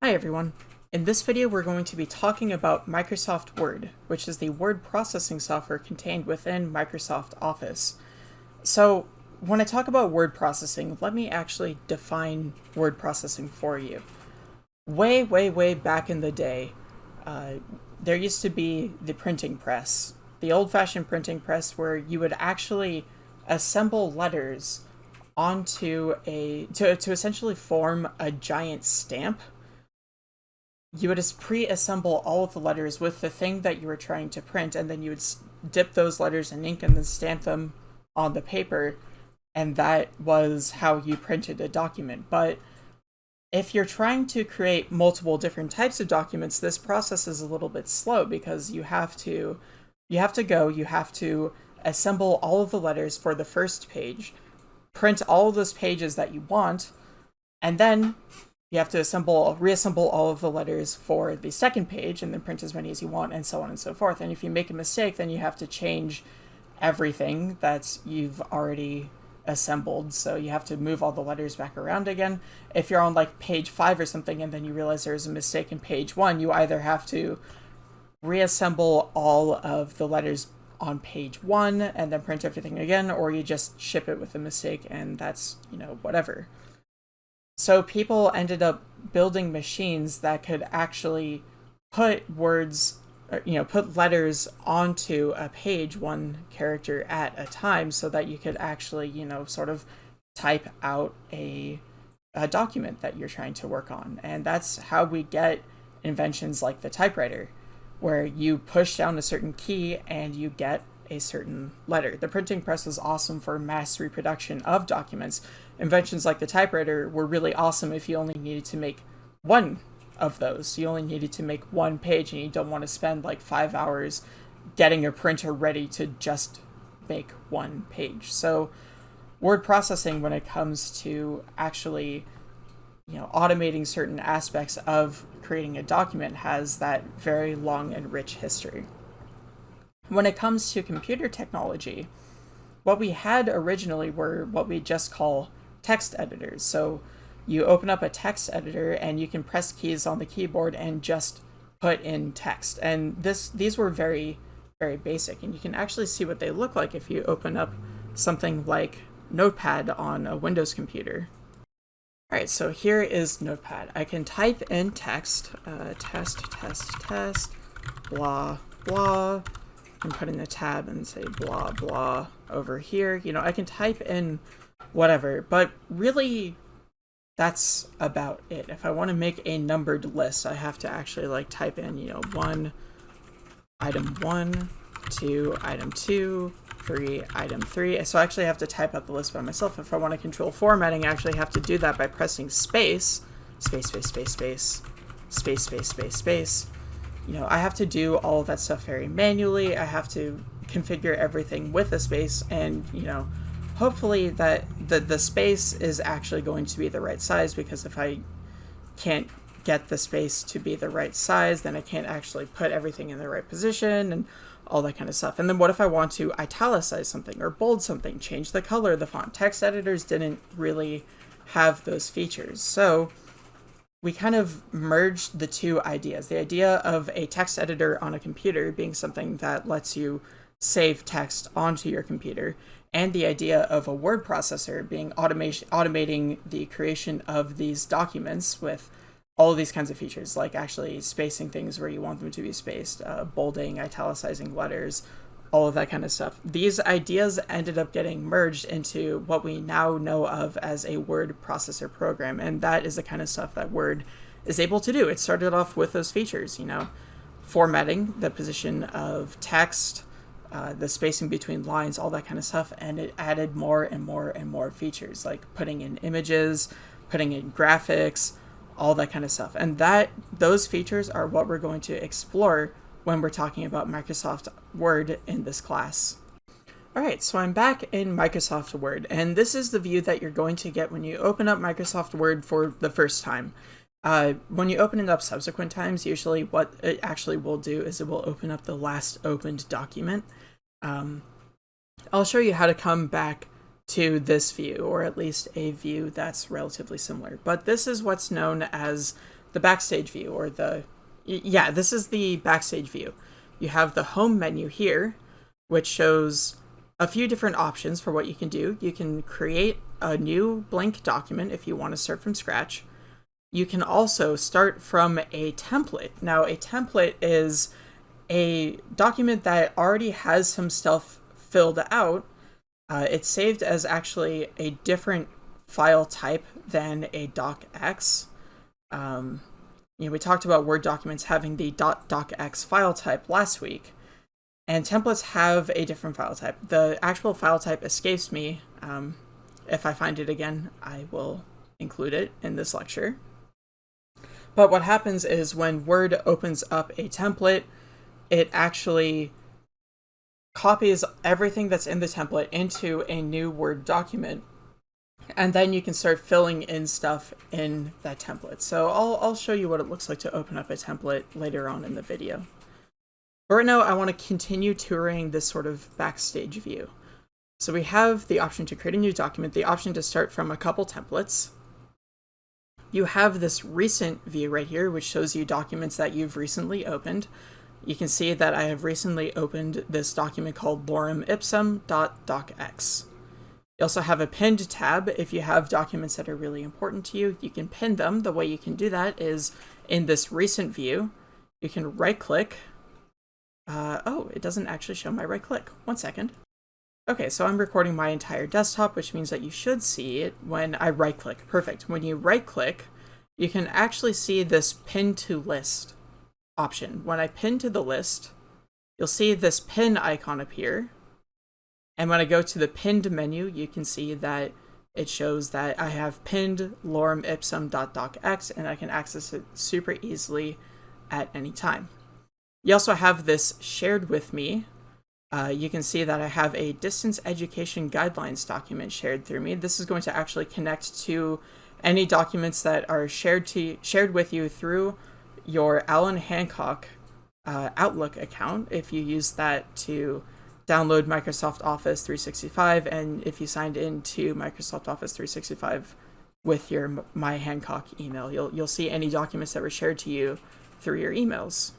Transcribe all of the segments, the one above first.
Hi everyone. In this video we're going to be talking about Microsoft Word, which is the word processing software contained within Microsoft Office. So when I talk about word processing, let me actually define word processing for you. Way, way, way back in the day, uh, there used to be the printing press, the old-fashioned printing press where you would actually assemble letters onto a, to, to essentially form a giant stamp you would just pre-assemble all of the letters with the thing that you were trying to print, and then you would dip those letters in ink and then stamp them on the paper, and that was how you printed a document. But if you're trying to create multiple different types of documents, this process is a little bit slow because you have to you have to go, you have to assemble all of the letters for the first page, print all those pages that you want, and then you have to assemble, reassemble all of the letters for the second page and then print as many as you want and so on and so forth. And if you make a mistake, then you have to change everything that you've already assembled. So you have to move all the letters back around again. If you're on like page five or something and then you realize there's a mistake in page one, you either have to reassemble all of the letters on page one and then print everything again, or you just ship it with a mistake and that's, you know, whatever. So people ended up building machines that could actually put words, you know, put letters onto a page, one character at a time, so that you could actually, you know, sort of type out a, a document that you're trying to work on. And that's how we get inventions like the typewriter, where you push down a certain key and you get a certain letter. The printing press was awesome for mass reproduction of documents. Inventions like the typewriter were really awesome if you only needed to make one of those. You only needed to make one page and you don't want to spend like five hours getting a printer ready to just make one page. So word processing when it comes to actually you know automating certain aspects of creating a document has that very long and rich history. When it comes to computer technology, what we had originally were what we just call text editors. So you open up a text editor and you can press keys on the keyboard and just put in text. And this these were very, very basic. And you can actually see what they look like if you open up something like Notepad on a Windows computer. All right, so here is Notepad. I can type in text, uh, test, test, test, blah, blah, and put in a tab and say blah blah over here. You know, I can type in whatever, but really that's about it. If I want to make a numbered list, I have to actually like type in, you know, one, item one, two, item two, three, item three. So I actually have to type out the list by myself. If I want to control formatting, I actually have to do that by pressing space, space, space, space, space, space, space, space, space, you know, I have to do all of that stuff very manually. I have to configure everything with a space and, you know, hopefully that the, the space is actually going to be the right size because if I can't get the space to be the right size, then I can't actually put everything in the right position and all that kind of stuff. And then what if I want to italicize something or bold something, change the color of the font? Text editors didn't really have those features. So we kind of merged the two ideas. The idea of a text editor on a computer being something that lets you save text onto your computer, and the idea of a word processor being automation automating the creation of these documents with all these kinds of features, like actually spacing things where you want them to be spaced, uh, bolding, italicizing letters, all of that kind of stuff. These ideas ended up getting merged into what we now know of as a word processor program, and that is the kind of stuff that Word is able to do. It started off with those features, you know, formatting, the position of text, uh, the spacing between lines, all that kind of stuff, and it added more and more and more features, like putting in images, putting in graphics, all that kind of stuff. And that those features are what we're going to explore when we're talking about Microsoft Word in this class. Alright, so I'm back in Microsoft Word, and this is the view that you're going to get when you open up Microsoft Word for the first time. Uh, when you open it up subsequent times, usually what it actually will do is it will open up the last opened document. Um, I'll show you how to come back to this view, or at least a view that's relatively similar. But this is what's known as the backstage view or the yeah, this is the backstage view. You have the home menu here, which shows a few different options for what you can do. You can create a new blank document if you want to start from scratch. You can also start from a template. Now, a template is a document that already has some stuff filled out. Uh, it's saved as actually a different file type than a docx. Um, you know, we talked about Word documents having the .docx file type last week, and templates have a different file type. The actual file type escapes me. Um, if I find it again, I will include it in this lecture. But what happens is when Word opens up a template, it actually copies everything that's in the template into a new Word document. And then you can start filling in stuff in that template. So I'll, I'll show you what it looks like to open up a template later on in the video. But right now, I want to continue touring this sort of backstage view. So we have the option to create a new document, the option to start from a couple templates. You have this recent view right here, which shows you documents that you've recently opened. You can see that I have recently opened this document called loremipsum.docx. You also have a pinned tab. If you have documents that are really important to you, you can pin them. The way you can do that is in this recent view, you can right click. Uh, oh, it doesn't actually show my right click. One second. Okay, so I'm recording my entire desktop, which means that you should see it when I right click. Perfect. When you right click, you can actually see this pin to list option. When I pin to the list, you'll see this pin icon appear. And when I go to the pinned menu, you can see that it shows that I have pinned lorem ipsum.docx and I can access it super easily at any time. You also have this shared with me. Uh, you can see that I have a distance education guidelines document shared through me. This is going to actually connect to any documents that are shared to shared with you through your Allan Hancock uh, Outlook account if you use that to download Microsoft Office 365 and if you signed into Microsoft Office 365 with your My Hancock email. You'll, you'll see any documents that were shared to you through your emails.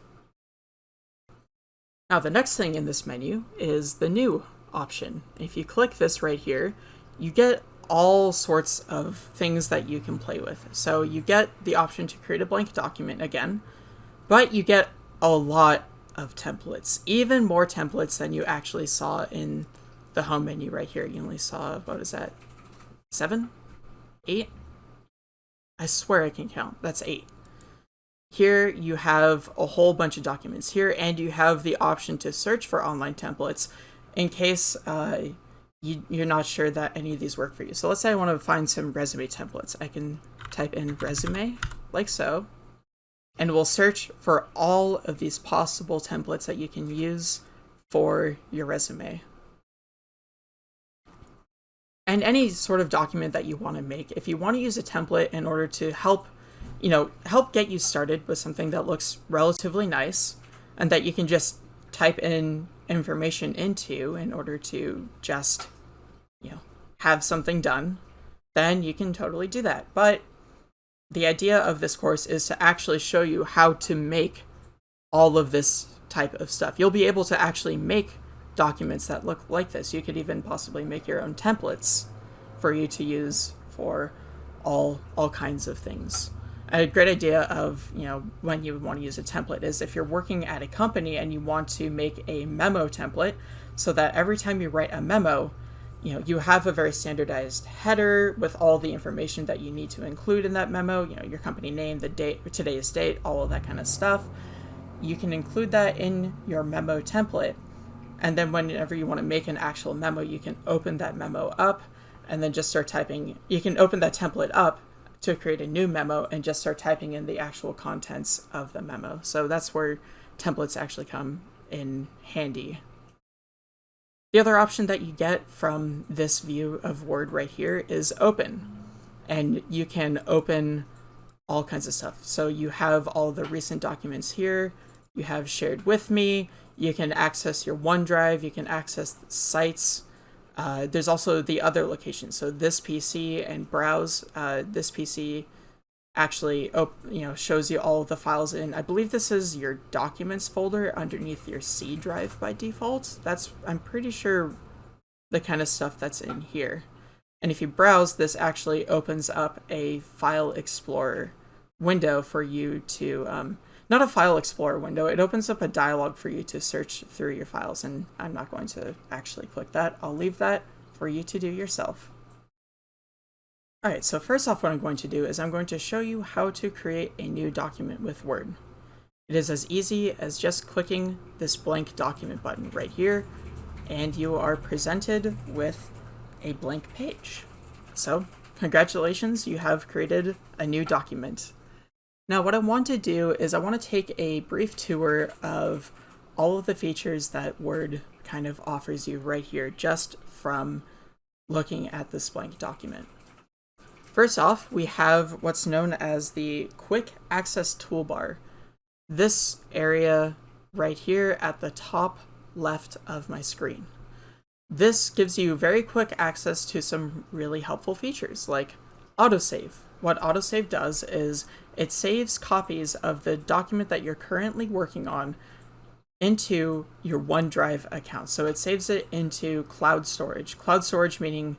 Now the next thing in this menu is the new option. If you click this right here, you get all sorts of things that you can play with. So you get the option to create a blank document again, but you get a lot of templates, even more templates than you actually saw in the home menu right here. You only saw, what is that, seven? Eight? I swear I can count. That's eight. Here you have a whole bunch of documents here, and you have the option to search for online templates in case uh, you, you're not sure that any of these work for you. So let's say I want to find some resume templates. I can type in resume, like so, and we'll search for all of these possible templates that you can use for your resume. And any sort of document that you want to make, if you want to use a template in order to help, you know, help get you started with something that looks relatively nice and that you can just type in information into in order to just, you know, have something done, then you can totally do that. But the idea of this course is to actually show you how to make all of this type of stuff. You'll be able to actually make documents that look like this. You could even possibly make your own templates for you to use for all all kinds of things a great idea of you know when you want to use a template is if you're working at a company and you want to make a memo template so that every time you write a memo you know you have a very standardized header with all the information that you need to include in that memo you know your company name the date today's date all of that kind of stuff. You can include that in your memo template and then whenever you want to make an actual memo you can open that memo up and then just start typing you can open that template up to create a new memo and just start typing in the actual contents of the memo. So that's where templates actually come in handy. The other option that you get from this view of Word right here is open. And you can open all kinds of stuff. So you have all the recent documents here, you have shared with me, you can access your OneDrive, you can access sites, uh, there's also the other location. So this PC and browse uh, this PC actually you know shows you all of the files in I believe this is your documents folder underneath your C drive by default. That's I'm pretty sure the kind of stuff that's in here. And if you browse, this actually opens up a file explorer window for you to um, not a file explorer window, it opens up a dialog for you to search through your files, and I'm not going to actually click that. I'll leave that for you to do yourself. Alright, so first off what I'm going to do is I'm going to show you how to create a new document with Word. It is as easy as just clicking this blank document button right here, and you are presented with a blank page. So, congratulations, you have created a new document. Now what I want to do is I want to take a brief tour of all of the features that Word kind of offers you right here just from looking at this blank document. First off, we have what's known as the Quick Access Toolbar. This area right here at the top left of my screen. This gives you very quick access to some really helpful features like autosave. What autosave does is it saves copies of the document that you're currently working on into your OneDrive account. So it saves it into cloud storage. Cloud storage meaning,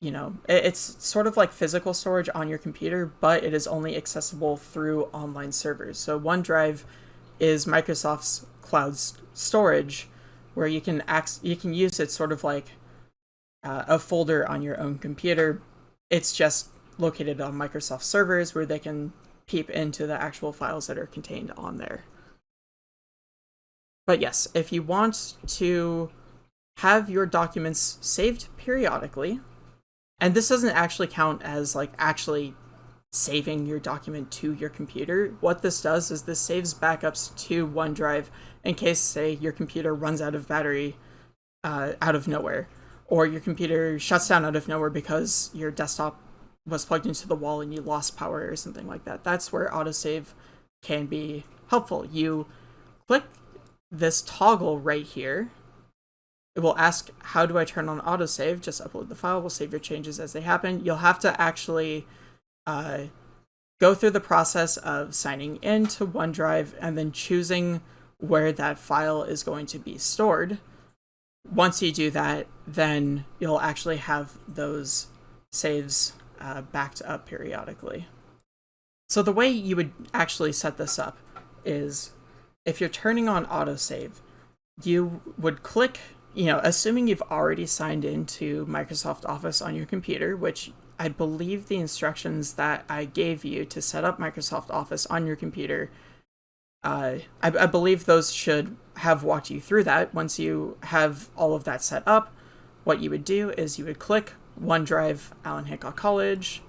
you know, it's sort of like physical storage on your computer, but it is only accessible through online servers. So OneDrive is Microsoft's cloud storage where you can act you can use it sort of like uh, a folder on your own computer. It's just located on Microsoft servers where they can peep into the actual files that are contained on there. But yes, if you want to have your documents saved periodically, and this doesn't actually count as like actually saving your document to your computer. What this does is this saves backups to OneDrive in case, say, your computer runs out of battery uh, out of nowhere, or your computer shuts down out of nowhere because your desktop was plugged into the wall and you lost power or something like that. That's where autosave can be helpful. You click this toggle right here. It will ask, how do I turn on autosave? Just upload the file. We'll save your changes as they happen. You'll have to actually uh, go through the process of signing into OneDrive and then choosing where that file is going to be stored. Once you do that, then you'll actually have those saves uh, backed up periodically. So the way you would actually set this up is if you're turning on autosave, you would click, you know, assuming you've already signed into Microsoft Office on your computer, which I believe the instructions that I gave you to set up Microsoft Office on your computer, uh, I, I believe those should have walked you through that. Once you have all of that set up, what you would do is you would click OneDrive, Allan Hancock College,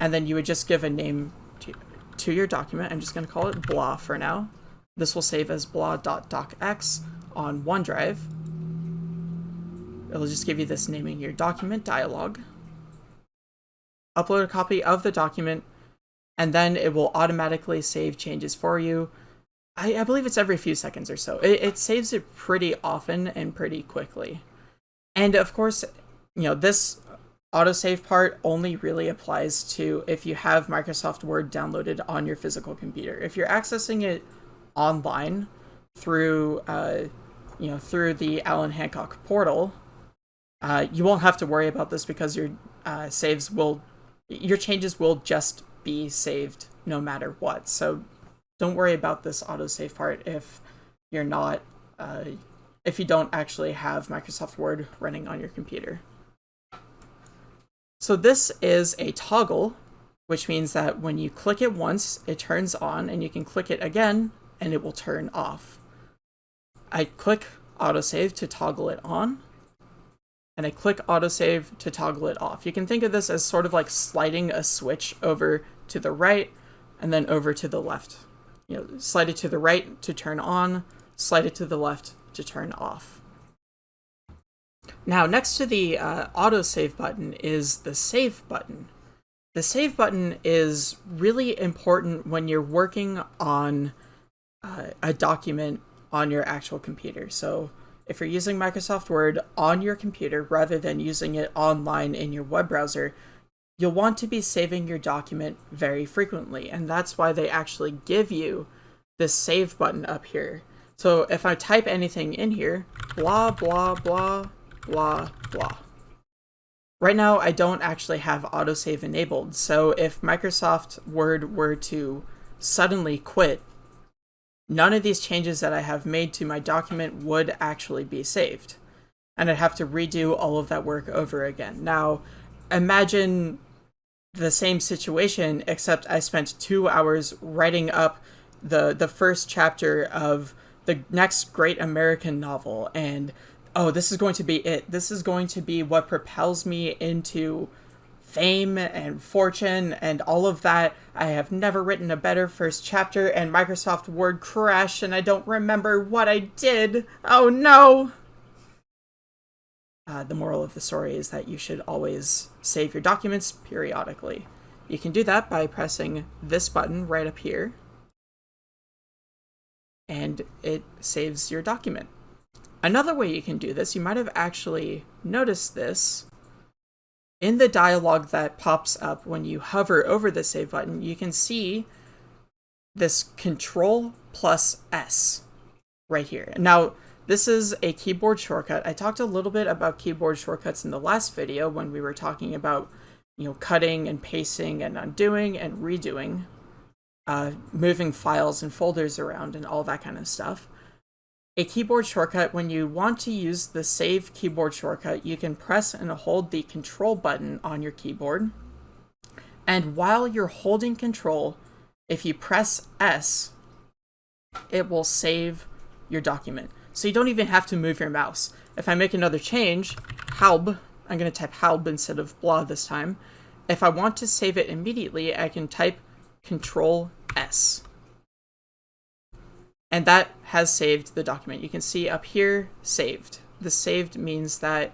and then you would just give a name to, to your document. I'm just going to call it blah for now. This will save as blah.docx on OneDrive. It'll just give you this naming your document dialog. Upload a copy of the document, and then it will automatically save changes for you. I, I believe it's every few seconds or so. It, it saves it pretty often and pretty quickly. And of course, you know, this autosave part only really applies to if you have Microsoft Word downloaded on your physical computer. If you're accessing it online through, uh, you know, through the Allan Hancock portal, uh, you won't have to worry about this because your uh, saves will, your changes will just be saved no matter what. So don't worry about this autosave part if you're not, uh, if you don't actually have Microsoft Word running on your computer. So this is a toggle, which means that when you click it once, it turns on, and you can click it again, and it will turn off. I click autosave to toggle it on, and I click autosave to toggle it off. You can think of this as sort of like sliding a switch over to the right and then over to the left. You know, slide it to the right to turn on, slide it to the left to turn off. Now, next to the uh, autosave button is the save button. The save button is really important when you're working on uh, a document on your actual computer. So if you're using Microsoft Word on your computer rather than using it online in your web browser, you'll want to be saving your document very frequently, and that's why they actually give you this save button up here. So if I type anything in here, blah, blah, blah, blah, blah. Right now, I don't actually have autosave enabled, so if Microsoft Word were to suddenly quit, none of these changes that I have made to my document would actually be saved. And I'd have to redo all of that work over again. Now, imagine the same situation, except I spent two hours writing up the the first chapter of the next great American novel, and oh, this is going to be it. This is going to be what propels me into fame and fortune and all of that. I have never written a better first chapter, and Microsoft Word crashed, and I don't remember what I did. Oh no! Uh, the moral of the story is that you should always save your documents periodically. You can do that by pressing this button right up here, and it saves your document. Another way you can do this, you might have actually noticed this, in the dialog that pops up when you hover over the save button, you can see this control plus S right here. Now, this is a keyboard shortcut. I talked a little bit about keyboard shortcuts in the last video when we were talking about, you know, cutting and pasting and undoing and redoing, uh, moving files and folders around and all that kind of stuff. A keyboard shortcut, when you want to use the save keyboard shortcut, you can press and hold the control button on your keyboard. And while you're holding control, if you press S, it will save your document. So you don't even have to move your mouse. If I make another change, halb, I'm going to type halb instead of blah this time. If I want to save it immediately, I can type Control S. And that has saved the document. You can see up here, saved. The saved means that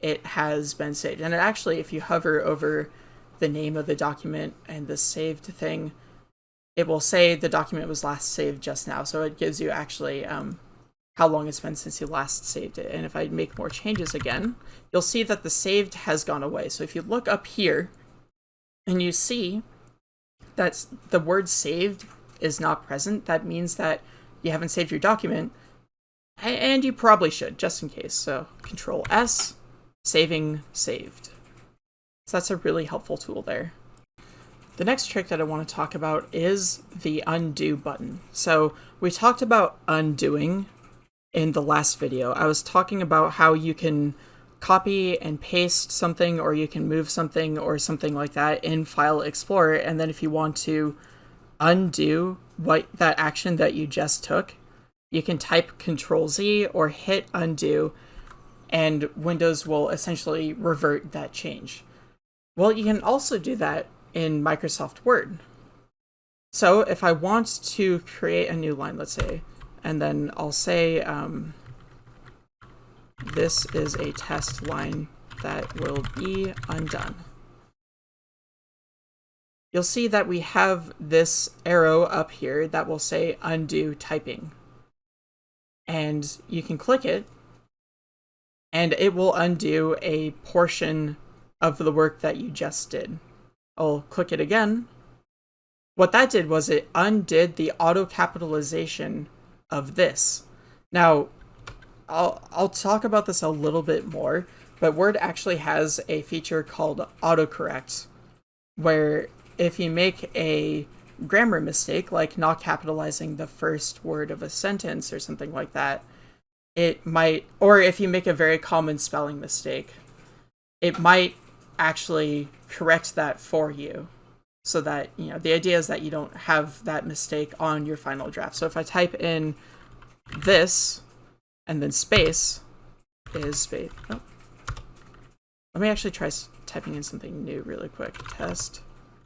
it has been saved. And it actually, if you hover over the name of the document and the saved thing, it will say the document was last saved just now. So it gives you actually um, how long it's been since you last saved it. And if I make more changes again, you'll see that the saved has gone away. So if you look up here and you see that the word saved is not present, that means that you haven't saved your document, and you probably should, just in case. So Control S, saving saved. So that's a really helpful tool there. The next trick that I want to talk about is the undo button. So we talked about undoing in the last video. I was talking about how you can copy and paste something or you can move something or something like that in File Explorer and then if you want to undo what that action that you just took, you can type Control Z or hit undo and Windows will essentially revert that change. Well, you can also do that in Microsoft Word. So if I want to create a new line, let's say, and then I'll say um, this is a test line that will be undone. You'll see that we have this arrow up here that will say undo typing. And you can click it, and it will undo a portion of the work that you just did. I'll click it again. What that did was it undid the auto capitalization of this. Now, I'll, I'll talk about this a little bit more, but Word actually has a feature called autocorrect, where if you make a grammar mistake, like not capitalizing the first word of a sentence or something like that, it might, or if you make a very common spelling mistake, it might actually correct that for you so that, you know, the idea is that you don't have that mistake on your final draft. So if I type in this and then space is space. Oh. Let me actually try typing in something new really quick. Test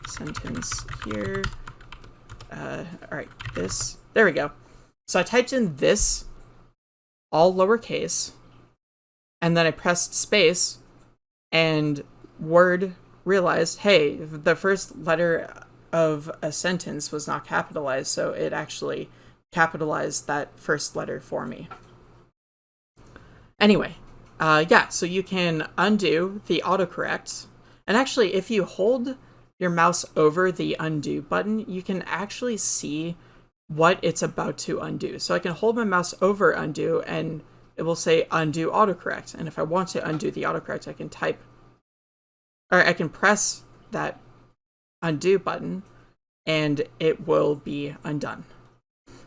sentence here. Uh, all right, this. There we go. So I typed in this, all lowercase, and then I pressed space, and Word realized, hey, the first letter of a sentence was not capitalized, so it actually capitalized that first letter for me. Anyway, uh, yeah, so you can undo the autocorrect, And actually, if you hold your mouse over the undo button, you can actually see what it's about to undo. So I can hold my mouse over undo and it will say undo autocorrect. And if I want to undo the autocorrect, I can type, or I can press that undo button and it will be undone.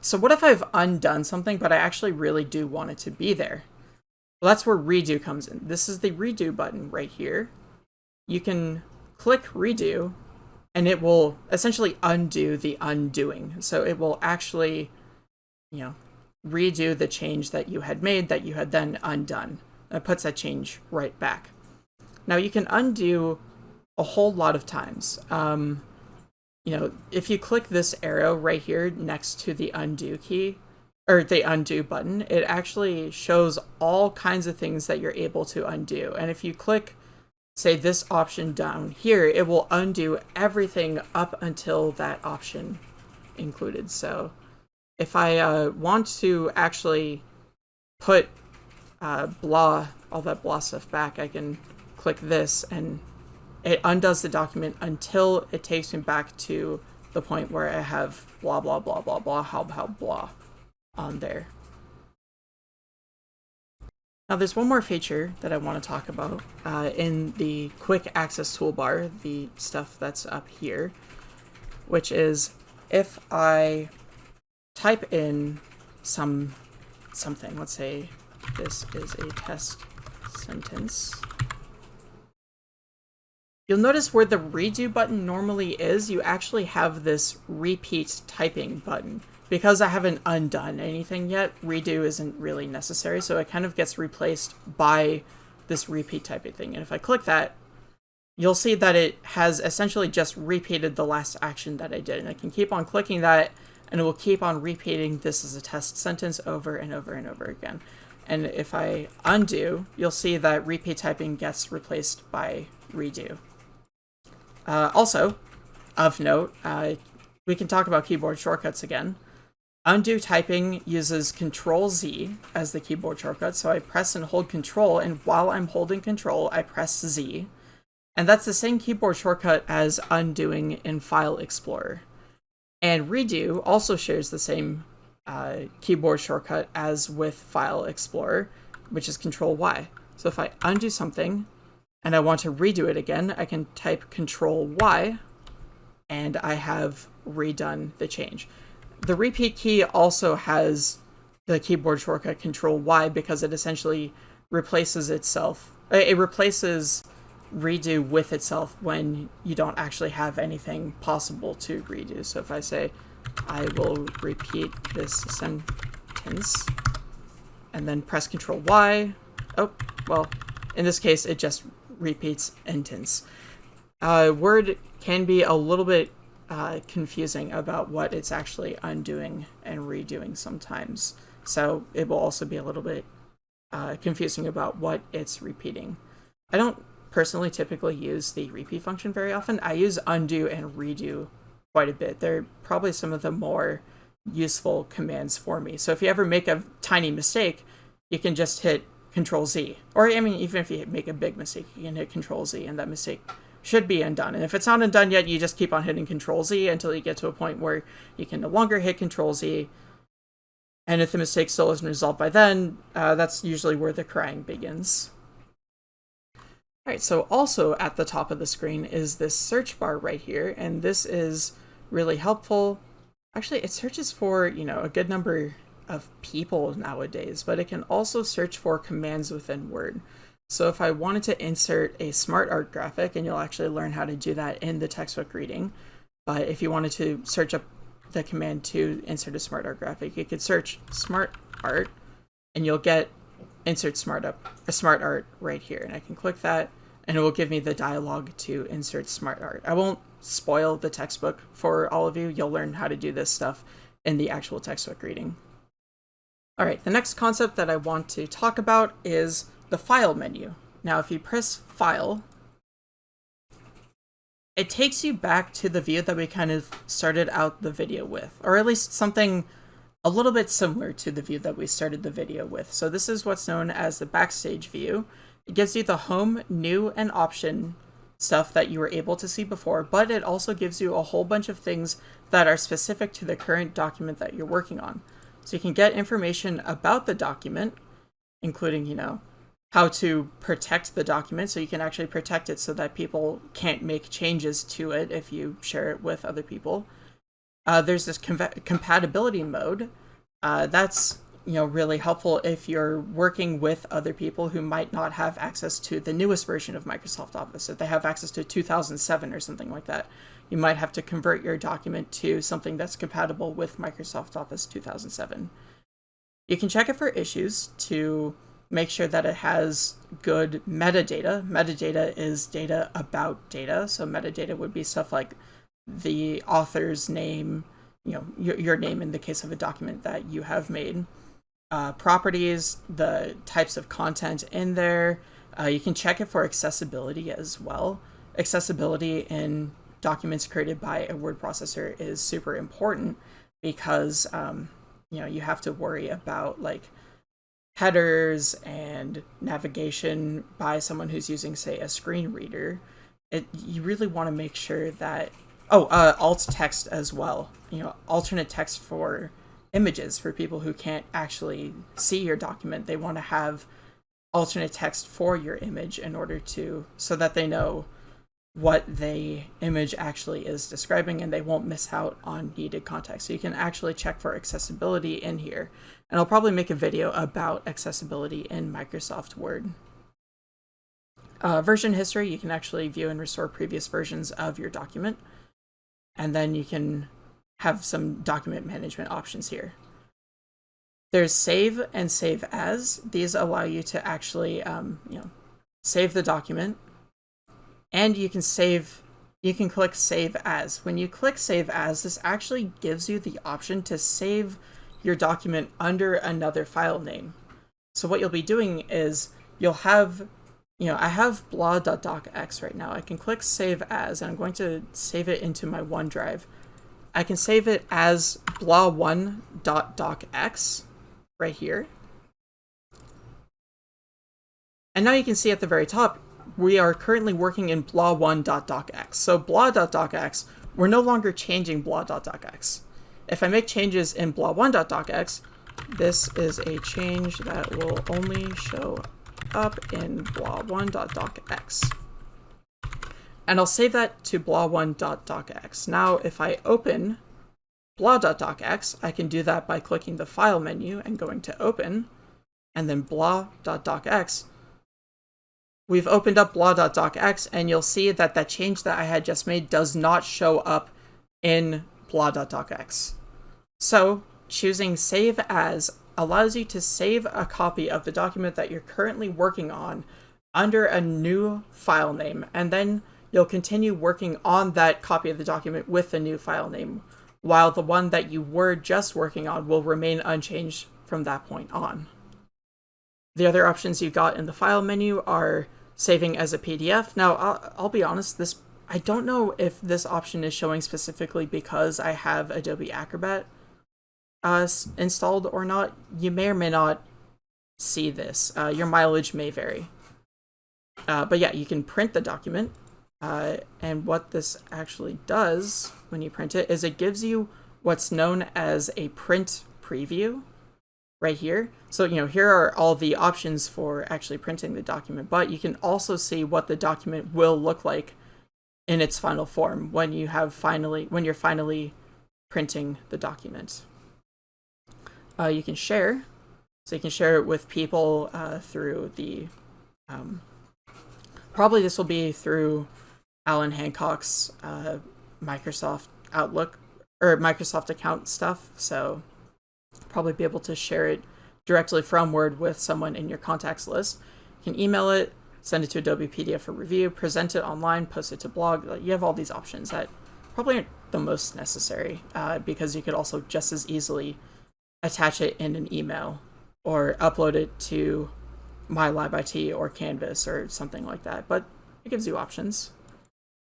So what if I've undone something, but I actually really do want it to be there? Well, that's where redo comes in. This is the redo button right here. You can click redo and it will essentially undo the undoing. So it will actually, you know, redo the change that you had made that you had then undone. It puts that change right back. Now you can undo a whole lot of times. Um, you know, if you click this arrow right here next to the undo key, or the undo button, it actually shows all kinds of things that you're able to undo. And if you click, say, this option down here, it will undo everything up until that option included. So if I uh, want to actually put uh, blah, all that blah stuff back, I can click this and it undoes the document until it takes me back to the point where I have blah, blah, blah, blah, blah, how, how, blah on there. Now there's one more feature that I want to talk about uh, in the quick access toolbar, the stuff that's up here, which is if I type in some something, let's say this is a test sentence, You'll notice where the redo button normally is, you actually have this repeat typing button. Because I haven't undone anything yet, redo isn't really necessary, so it kind of gets replaced by this repeat typing thing. And if I click that, you'll see that it has essentially just repeated the last action that I did. And I can keep on clicking that, and it will keep on repeating this as a test sentence over and over and over again. And if I undo, you'll see that repeat typing gets replaced by redo. Uh, also, of note, uh, we can talk about keyboard shortcuts again. Undo typing uses Control Z as the keyboard shortcut, so I press and hold Control, and while I'm holding Control, I press Z. And that's the same keyboard shortcut as undoing in File Explorer. And Redo also shares the same uh, keyboard shortcut as with File Explorer, which is Control Y. So if I undo something, and I want to redo it again, I can type Control Y and I have redone the change. The repeat key also has the keyboard shortcut Control Y because it essentially replaces itself. Uh, it replaces redo with itself when you don't actually have anything possible to redo. So if I say, I will repeat this sentence and then press Control Y, oh, well, in this case, it just repeats intense. Uh, Word can be a little bit uh, confusing about what it's actually undoing and redoing sometimes. So it will also be a little bit uh, confusing about what it's repeating. I don't personally typically use the repeat function very often. I use undo and redo quite a bit. They're probably some of the more useful commands for me. So if you ever make a tiny mistake, you can just hit Control Z. Or, I mean, even if you make a big mistake, you can hit Control Z and that mistake should be undone. And if it's not undone yet, you just keep on hitting Control Z until you get to a point where you can no longer hit Control Z. And if the mistake still isn't resolved by then, uh, that's usually where the crying begins. Alright, so also at the top of the screen is this search bar right here, and this is really helpful. Actually, it searches for, you know, a good number of people nowadays, but it can also search for commands within Word. So if I wanted to insert a smart art graphic, and you'll actually learn how to do that in the textbook reading, but if you wanted to search up the command to insert a smart art graphic, you could search smart art and you'll get insert smart up a smart art right here. And I can click that and it will give me the dialog to insert smart art. I won't spoil the textbook for all of you. You'll learn how to do this stuff in the actual textbook reading. All right, the next concept that I want to talk about is the File menu. Now, if you press File, it takes you back to the view that we kind of started out the video with, or at least something a little bit similar to the view that we started the video with. So this is what's known as the backstage view. It gives you the home, new, and option stuff that you were able to see before, but it also gives you a whole bunch of things that are specific to the current document that you're working on. So you can get information about the document, including, you know, how to protect the document so you can actually protect it so that people can't make changes to it if you share it with other people. Uh, there's this com compatibility mode. Uh, that's you know really helpful if you're working with other people who might not have access to the newest version of Microsoft Office. If they have access to 2007 or something like that, you might have to convert your document to something that's compatible with Microsoft Office 2007. You can check it for issues to make sure that it has good metadata. Metadata is data about data. So metadata would be stuff like the author's name, you know, your, your name in the case of a document that you have made, uh, properties, the types of content in there. Uh, you can check it for accessibility as well. Accessibility in documents created by a word processor is super important because um, you know you have to worry about like headers and navigation by someone who's using say a screen reader it you really want to make sure that oh uh, alt text as well you know alternate text for images for people who can't actually see your document they want to have alternate text for your image in order to so that they know what the image actually is describing and they won't miss out on needed context. So you can actually check for accessibility in here. And I'll probably make a video about accessibility in Microsoft Word. Uh, version history, you can actually view and restore previous versions of your document. And then you can have some document management options here. There's save and save as. These allow you to actually, um, you know, save the document and you can save you can click save as. When you click save as, this actually gives you the option to save your document under another file name. So what you'll be doing is you'll have, you know, I have blah.docx right now. I can click save as, and I'm going to save it into my OneDrive. I can save it as blah1.docx right here. And now you can see at the very top, we are currently working in blah1.docx. So blah.docx, we're no longer changing blah.docx. If I make changes in blah1.docx, this is a change that will only show up in blah1.docx. And I'll save that to blah1.docx. Now, if I open blah.docx, I can do that by clicking the File menu and going to Open, and then blah.docx we've opened up blah.docx and you'll see that that change that I had just made does not show up in blah.docx. So choosing save as allows you to save a copy of the document that you're currently working on under a new file name and then you'll continue working on that copy of the document with the new file name while the one that you were just working on will remain unchanged from that point on. The other options you got in the file menu are saving as a PDF. Now, I'll, I'll be honest, this I don't know if this option is showing specifically because I have Adobe Acrobat uh, installed or not. You may or may not see this. Uh, your mileage may vary. Uh, but yeah, you can print the document. Uh, and what this actually does when you print it is it gives you what's known as a print preview right here. So, you know, here are all the options for actually printing the document, but you can also see what the document will look like in its final form when you have finally, when you're finally printing the document. Uh, you can share, so you can share it with people uh, through the, um, probably this will be through Allan Hancock's uh, Microsoft Outlook or Microsoft account stuff. So probably be able to share it directly from Word with someone in your contacts list. You can email it, send it to Adobe PDF for review, present it online, post it to blog. You have all these options that probably aren't the most necessary uh, because you could also just as easily attach it in an email or upload it to MyLabIT or Canvas or something like that. But it gives you options.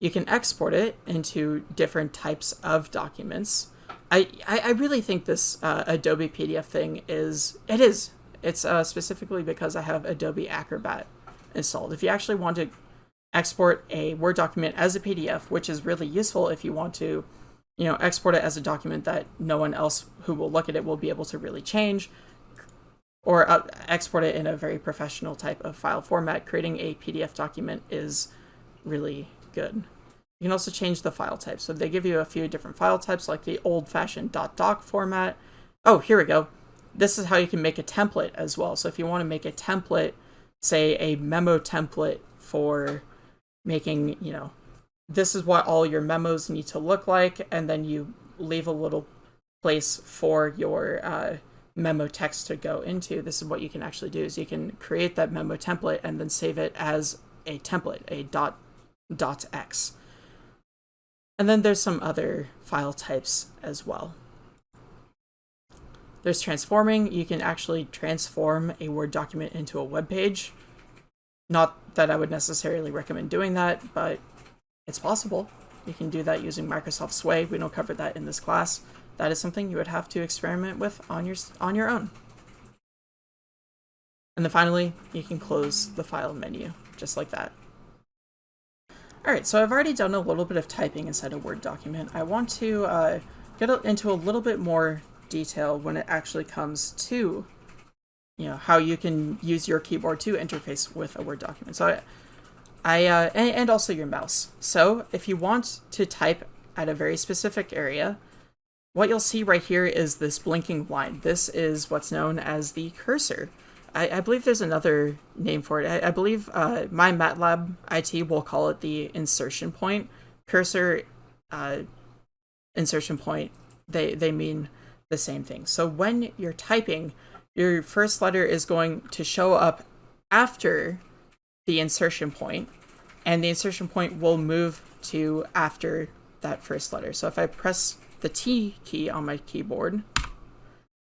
You can export it into different types of documents. I, I really think this uh, Adobe PDF thing is, it is. It's uh, specifically because I have Adobe Acrobat installed. If you actually want to export a Word document as a PDF, which is really useful if you want to, you know, export it as a document that no one else who will look at it will be able to really change, or uh, export it in a very professional type of file format. Creating a PDF document is really good. You can also change the file type. So they give you a few different file types like the old-fashioned .doc format. Oh, here we go. This is how you can make a template as well. So if you want to make a template, say a memo template for making, you know, this is what all your memos need to look like, and then you leave a little place for your uh, memo text to go into. This is what you can actually do is you can create that memo template and then save it as a template, a dot dot x. And then there's some other file types as well. There's transforming. You can actually transform a Word document into a web page. Not that I would necessarily recommend doing that, but it's possible. You can do that using Microsoft Sway. We don't cover that in this class. That is something you would have to experiment with on your, on your own. And then finally, you can close the file menu, just like that. Alright, so I've already done a little bit of typing inside a Word document. I want to uh, get into a little bit more detail when it actually comes to you know how you can use your keyboard to interface with a Word document. So I, I uh, and, and also your mouse. So if you want to type at a very specific area, what you'll see right here is this blinking line. This is what's known as the cursor. I, I believe there's another name for it. I, I believe uh, MyLab IT will call it the insertion point. Cursor, uh, insertion point, they, they mean the same thing. So when you're typing, your first letter is going to show up after the insertion point, and the insertion point will move to after that first letter. So if I press the T key on my keyboard,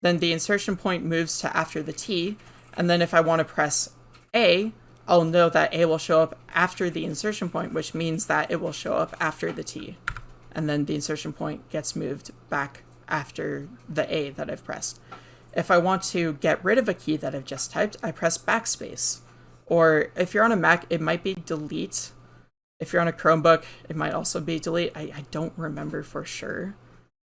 then the insertion point moves to after the T, and then if I want to press A, I'll know that A will show up after the insertion point, which means that it will show up after the T. And then the insertion point gets moved back after the A that I've pressed. If I want to get rid of a key that I've just typed, I press backspace. Or if you're on a Mac, it might be delete. If you're on a Chromebook, it might also be delete. I, I don't remember for sure.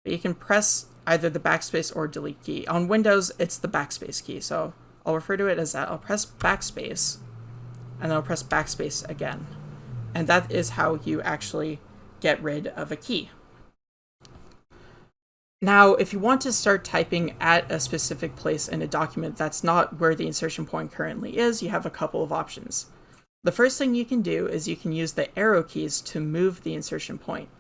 But you can press either the backspace or delete key. On Windows, it's the backspace key, so I'll refer to it as that. I'll press backspace, and then I'll press backspace again. And that is how you actually get rid of a key. Now, if you want to start typing at a specific place in a document that's not where the insertion point currently is, you have a couple of options. The first thing you can do is you can use the arrow keys to move the insertion point.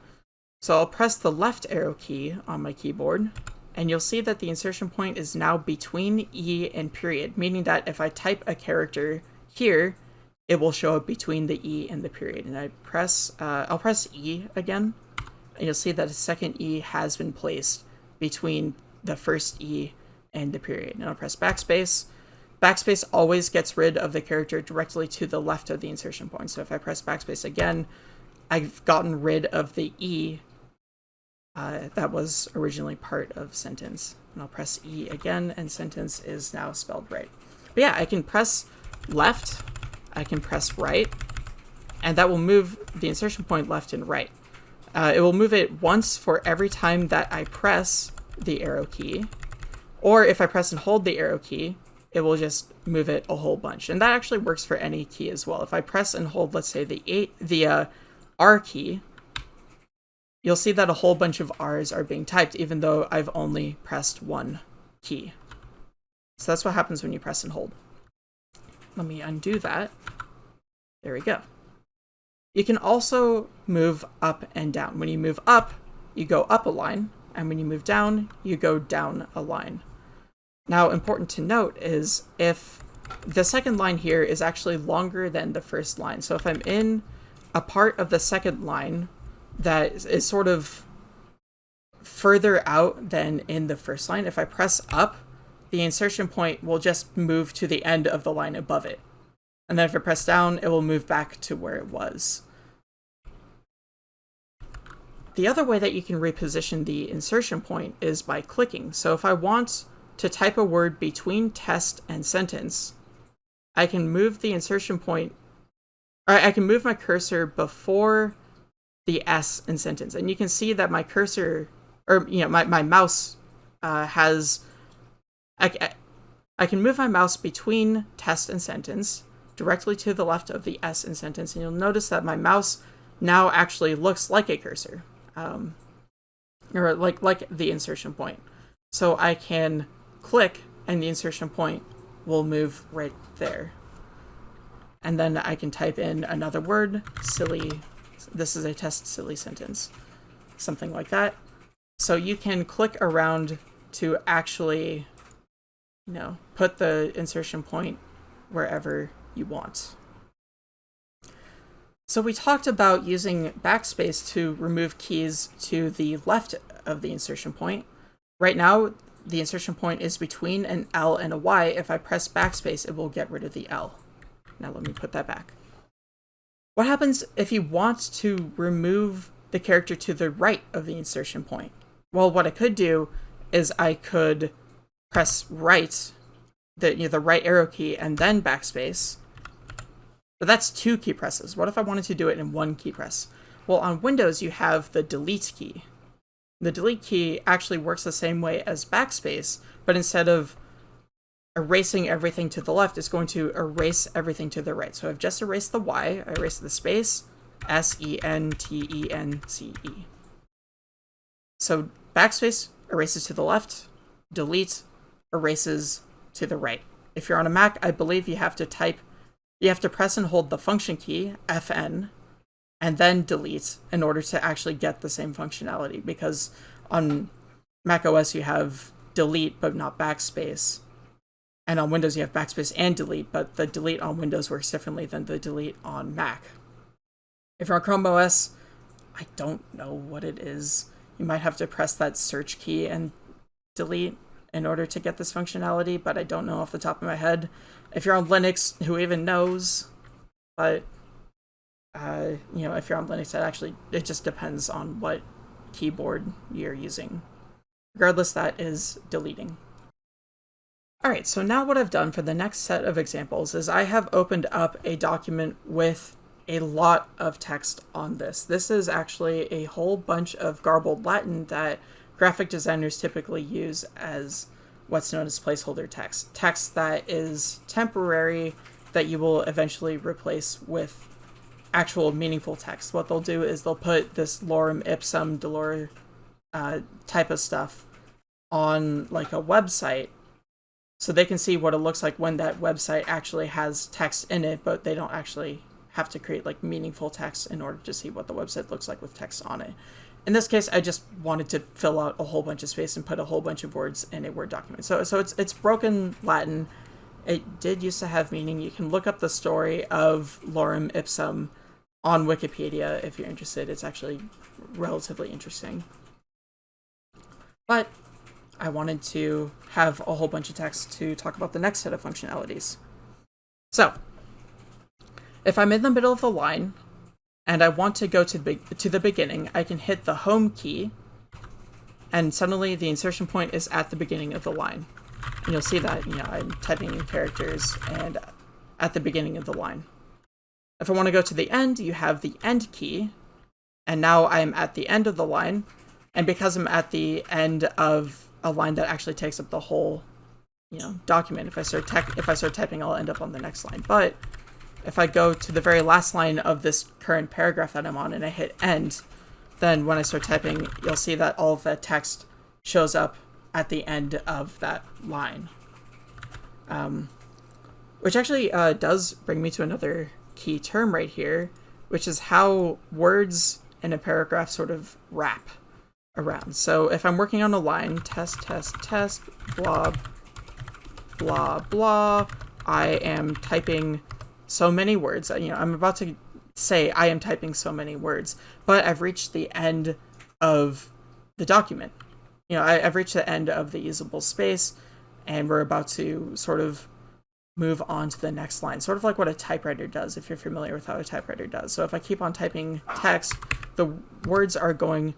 So I'll press the left arrow key on my keyboard, and you'll see that the insertion point is now between E and period, meaning that if I type a character here, it will show up between the E and the period. And I press, uh, I'll press E again, and you'll see that a second E has been placed between the first E and the period. And I'll press backspace. Backspace always gets rid of the character directly to the left of the insertion point. So if I press backspace again, I've gotten rid of the E uh, that was originally part of sentence. And I'll press E again, and sentence is now spelled right. But yeah, I can press left, I can press right, and that will move the insertion point left and right. Uh, it will move it once for every time that I press the arrow key. Or if I press and hold the arrow key, it will just move it a whole bunch. And that actually works for any key as well. If I press and hold, let's say the eight, the uh, R key, you'll see that a whole bunch of R's are being typed, even though I've only pressed one key. So that's what happens when you press and hold. Let me undo that. There we go. You can also move up and down. When you move up, you go up a line, and when you move down, you go down a line. Now, important to note is if the second line here is actually longer than the first line. So if I'm in a part of the second line that is sort of further out than in the first line, if I press up, the insertion point will just move to the end of the line above it. And then if I press down, it will move back to where it was. The other way that you can reposition the insertion point is by clicking. So if I want to type a word between test and sentence, I can move the insertion point I, I can move my cursor before the S in sentence. And you can see that my cursor, or, you know, my, my mouse uh, has, I, I can move my mouse between test and sentence directly to the left of the S in sentence. And you'll notice that my mouse now actually looks like a cursor, um, or like, like the insertion point. So I can click and the insertion point will move right there. And then I can type in another word, silly this is a test silly sentence, something like that. So you can click around to actually, you know, put the insertion point wherever you want. So we talked about using backspace to remove keys to the left of the insertion point. Right now, the insertion point is between an L and a Y. If I press backspace, it will get rid of the L. Now let me put that back. What happens if you want to remove the character to the right of the insertion point? Well, what I could do is I could press right, the, you know, the right arrow key, and then backspace. But that's two key presses. What if I wanted to do it in one key press? Well, on Windows, you have the delete key. The delete key actually works the same way as backspace, but instead of erasing everything to the left it's going to erase everything to the right. So I've just erased the Y, I erased the space, S-E-N-T-E-N-C-E. -E. So backspace erases to the left, delete erases to the right. If you're on a Mac, I believe you have to type, you have to press and hold the function key, Fn, and then delete in order to actually get the same functionality because on Mac OS you have delete but not backspace and on Windows, you have backspace and delete, but the delete on Windows works differently than the delete on Mac. If you're on Chrome OS, I don't know what it is. You might have to press that search key and delete in order to get this functionality, but I don't know off the top of my head. If you're on Linux, who even knows? But, uh, you know, if you're on Linux, it actually, it just depends on what keyboard you're using. Regardless, that is deleting. Alright, so now what I've done for the next set of examples is I have opened up a document with a lot of text on this. This is actually a whole bunch of garbled Latin that graphic designers typically use as what's known as placeholder text. Text that is temporary that you will eventually replace with actual meaningful text. What they'll do is they'll put this lorem ipsum dolor uh, type of stuff on like a website so they can see what it looks like when that website actually has text in it, but they don't actually have to create like meaningful text in order to see what the website looks like with text on it. In this case, I just wanted to fill out a whole bunch of space and put a whole bunch of words in a Word document. So, so it's it's broken Latin. It did used to have meaning. You can look up the story of lorem ipsum on Wikipedia if you're interested. It's actually relatively interesting. But I wanted to have a whole bunch of text to talk about the next set of functionalities. So, if I'm in the middle of the line and I want to go to, be to the beginning, I can hit the home key and suddenly the insertion point is at the beginning of the line. And you'll see that, you know, I'm typing in characters and at the beginning of the line. If I want to go to the end, you have the end key, and now I'm at the end of the line, and because I'm at the end of a line that actually takes up the whole, you know, document. If I start if I start typing, I'll end up on the next line. But if I go to the very last line of this current paragraph that I'm on and I hit end, then when I start typing, you'll see that all of text shows up at the end of that line. Um, which actually uh, does bring me to another key term right here, which is how words in a paragraph sort of wrap around. So if I'm working on a line, test, test, test, blah, blah, blah, I am typing so many words. You know, I'm about to say I am typing so many words, but I've reached the end of the document. You know, I, have reached the end of the usable space, and we're about to sort of move on to the next line, sort of like what a typewriter does, if you're familiar with how a typewriter does. So if I keep on typing text, the words are going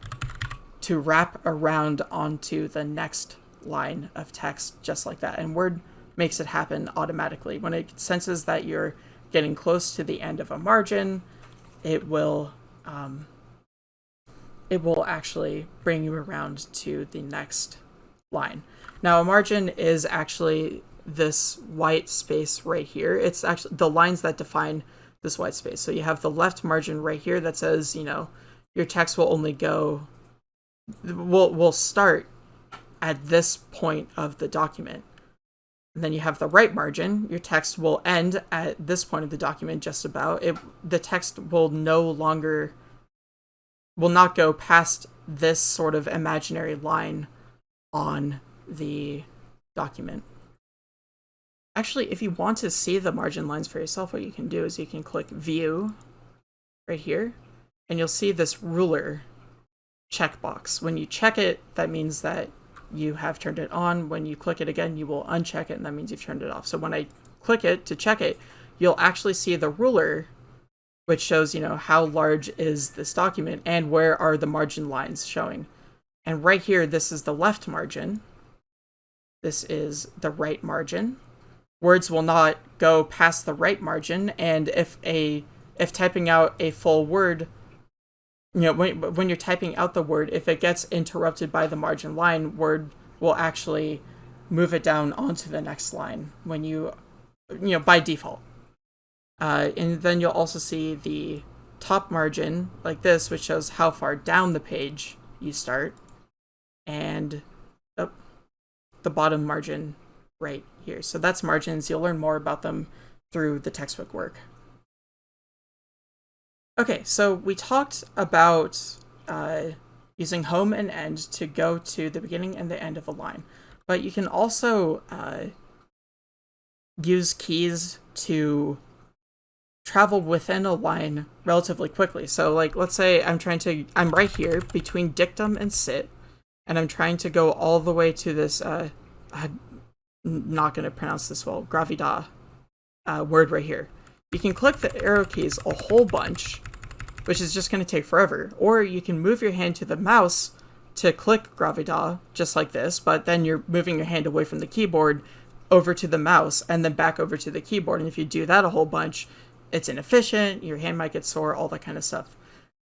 to wrap around onto the next line of text just like that. And Word makes it happen automatically. When it senses that you're getting close to the end of a margin, it will um, it will actually bring you around to the next line. Now a margin is actually this white space right here. It's actually the lines that define this white space. So you have the left margin right here that says, you know, your text will only go will will start at this point of the document. And then you have the right margin. Your text will end at this point of the document just about. It the text will no longer will not go past this sort of imaginary line on the document. Actually, if you want to see the margin lines for yourself, what you can do is you can click View right here, and you'll see this ruler checkbox. When you check it, that means that you have turned it on. When you click it again, you will uncheck it, and that means you've turned it off. So when I click it to check it, you'll actually see the ruler, which shows, you know, how large is this document and where are the margin lines showing. And right here, this is the left margin. This is the right margin. Words will not go past the right margin, and if a if typing out a full word you know, when, when you're typing out the word, if it gets interrupted by the margin line, Word will actually move it down onto the next line when you, you know, by default. Uh, and then you'll also see the top margin like this, which shows how far down the page you start, and oh, the bottom margin right here. So that's margins. You'll learn more about them through the textbook work. Okay, so we talked about uh, using home and end to go to the beginning and the end of a line, but you can also uh, use keys to travel within a line relatively quickly. So like, let's say I'm trying to, I'm right here between dictum and sit, and I'm trying to go all the way to this, uh, I'm not going to pronounce this well, gravida uh, word right here. You can click the arrow keys a whole bunch, which is just going to take forever. Or you can move your hand to the mouse to click Gravida, just like this, but then you're moving your hand away from the keyboard over to the mouse and then back over to the keyboard. And if you do that a whole bunch, it's inefficient, your hand might get sore, all that kind of stuff.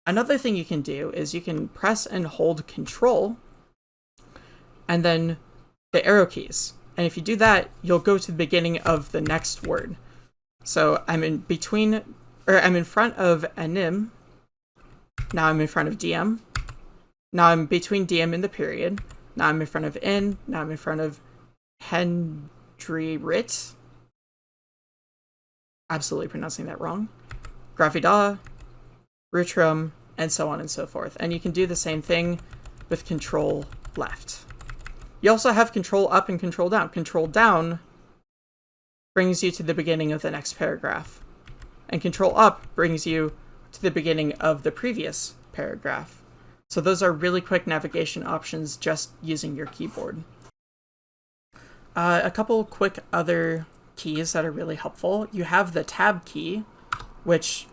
Another thing you can do is you can press and hold control and then the arrow keys. And if you do that, you'll go to the beginning of the next word. So I'm in between, or I'm in front of anim. Now I'm in front of DM. Now I'm between DM and the period. Now I'm in front of n. Now I'm in front of Hendry Rit. Absolutely pronouncing that wrong. Gravida, Rutrum, and so on and so forth. And you can do the same thing with control left. You also have control up and control down. Control down brings you to the beginning of the next paragraph. And control up brings you to the beginning of the previous paragraph. So those are really quick navigation options just using your keyboard. Uh, a couple quick other keys that are really helpful. You have the tab key, which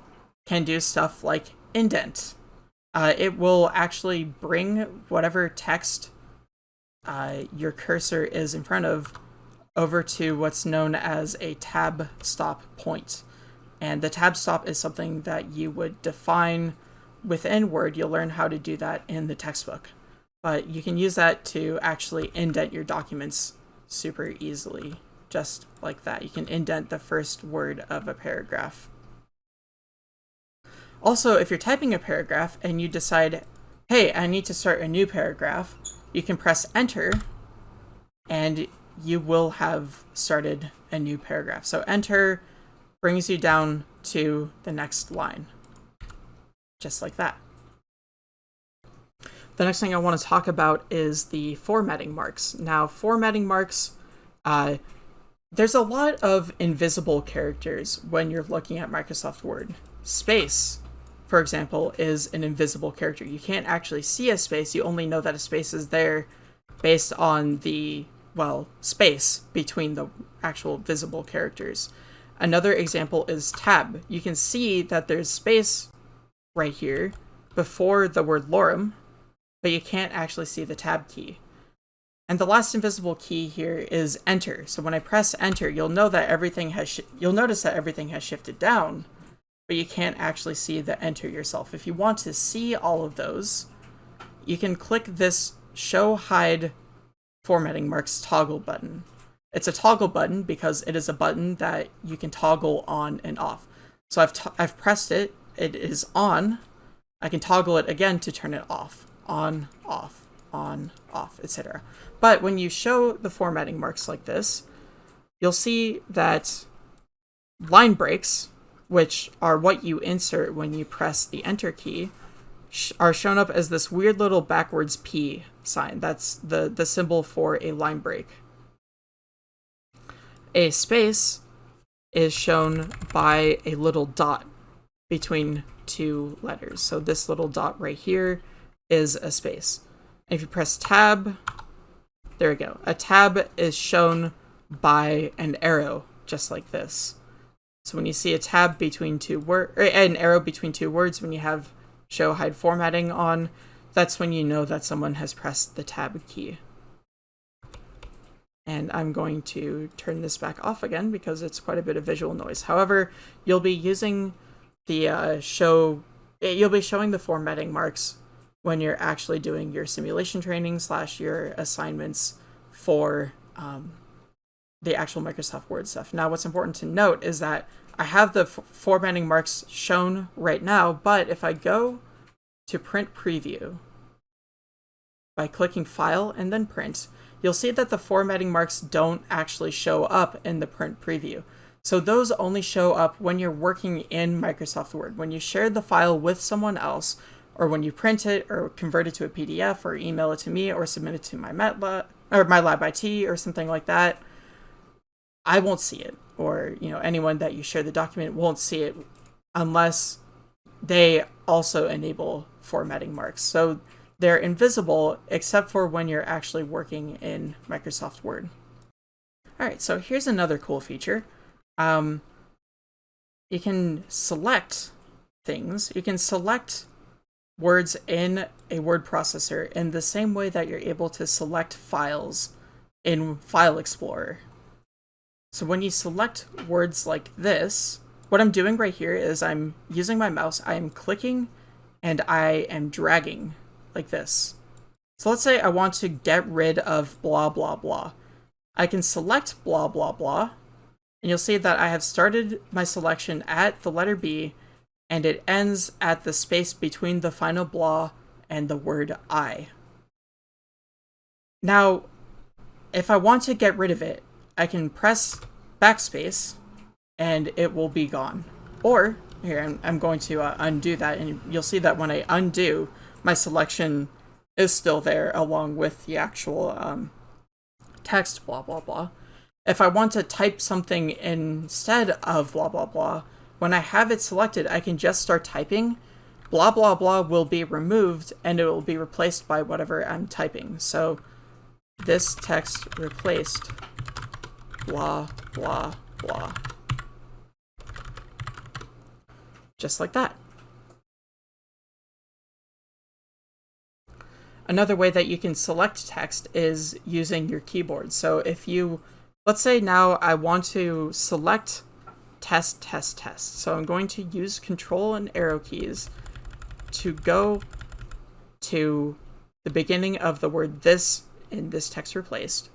can do stuff like indent. Uh, it will actually bring whatever text uh, your cursor is in front of over to what's known as a tab stop point. And the tab stop is something that you would define within Word. You'll learn how to do that in the textbook. But you can use that to actually indent your documents super easily, just like that. You can indent the first word of a paragraph. Also, if you're typing a paragraph and you decide, hey, I need to start a new paragraph, you can press enter and you will have started a new paragraph. So enter brings you down to the next line, just like that. The next thing I want to talk about is the formatting marks. Now, formatting marks, uh, there's a lot of invisible characters when you're looking at Microsoft Word. Space, for example, is an invisible character. You can't actually see a space, you only know that a space is there based on the well, space between the actual visible characters. Another example is tab. You can see that there's space right here before the word lorem, but you can't actually see the tab key. And the last invisible key here is enter. So when I press enter, you'll know that everything has you'll notice that everything has shifted down, but you can't actually see the enter yourself. If you want to see all of those, you can click this show hide formatting marks toggle button. It's a toggle button because it is a button that you can toggle on and off. So I've, I've pressed it, it is on. I can toggle it again to turn it off, on, off, on, off, etc. But when you show the formatting marks like this, you'll see that line breaks, which are what you insert when you press the enter key, are shown up as this weird little backwards P sign. That's the, the symbol for a line break. A space is shown by a little dot between two letters. So this little dot right here is a space. if you press tab, there we go. A tab is shown by an arrow, just like this. So when you see a tab between two words, an arrow between two words, when you have show hide formatting on, that's when you know that someone has pressed the tab key. And I'm going to turn this back off again because it's quite a bit of visual noise. However, you'll be using the uh, show, eh, you'll be showing the formatting marks when you're actually doing your simulation training slash your assignments for um, the actual Microsoft Word stuff. Now, what's important to note is that I have the formatting marks shown right now, but if I go to print preview by clicking file and then print, you'll see that the formatting marks don't actually show up in the print preview. So those only show up when you're working in Microsoft Word. When you share the file with someone else, or when you print it or convert it to a PDF or email it to me or submit it to MyLab or MyLab IT or something like that, I won't see it. Or, you know, anyone that you share the document won't see it unless they also enable formatting marks. So they're invisible except for when you're actually working in Microsoft Word. All right, so here's another cool feature. Um, you can select things. You can select words in a word processor in the same way that you're able to select files in File Explorer. So when you select words like this, what I'm doing right here is I'm using my mouse, I am clicking and I am dragging like this. So let's say I want to get rid of blah blah blah. I can select blah blah blah, and you'll see that I have started my selection at the letter B, and it ends at the space between the final blah and the word I. Now, if I want to get rid of it, I can press backspace, and it will be gone. Or, here, I'm, I'm going to uh, undo that, and you'll see that when I undo, my selection is still there along with the actual um, text, blah, blah, blah. If I want to type something instead of blah, blah, blah, when I have it selected, I can just start typing. Blah, blah, blah will be removed and it will be replaced by whatever I'm typing. So this text replaced blah, blah, blah. Just like that. Another way that you can select text is using your keyboard. So if you, let's say now I want to select test, test, test. So I'm going to use control and arrow keys to go to the beginning of the word this in this text replaced.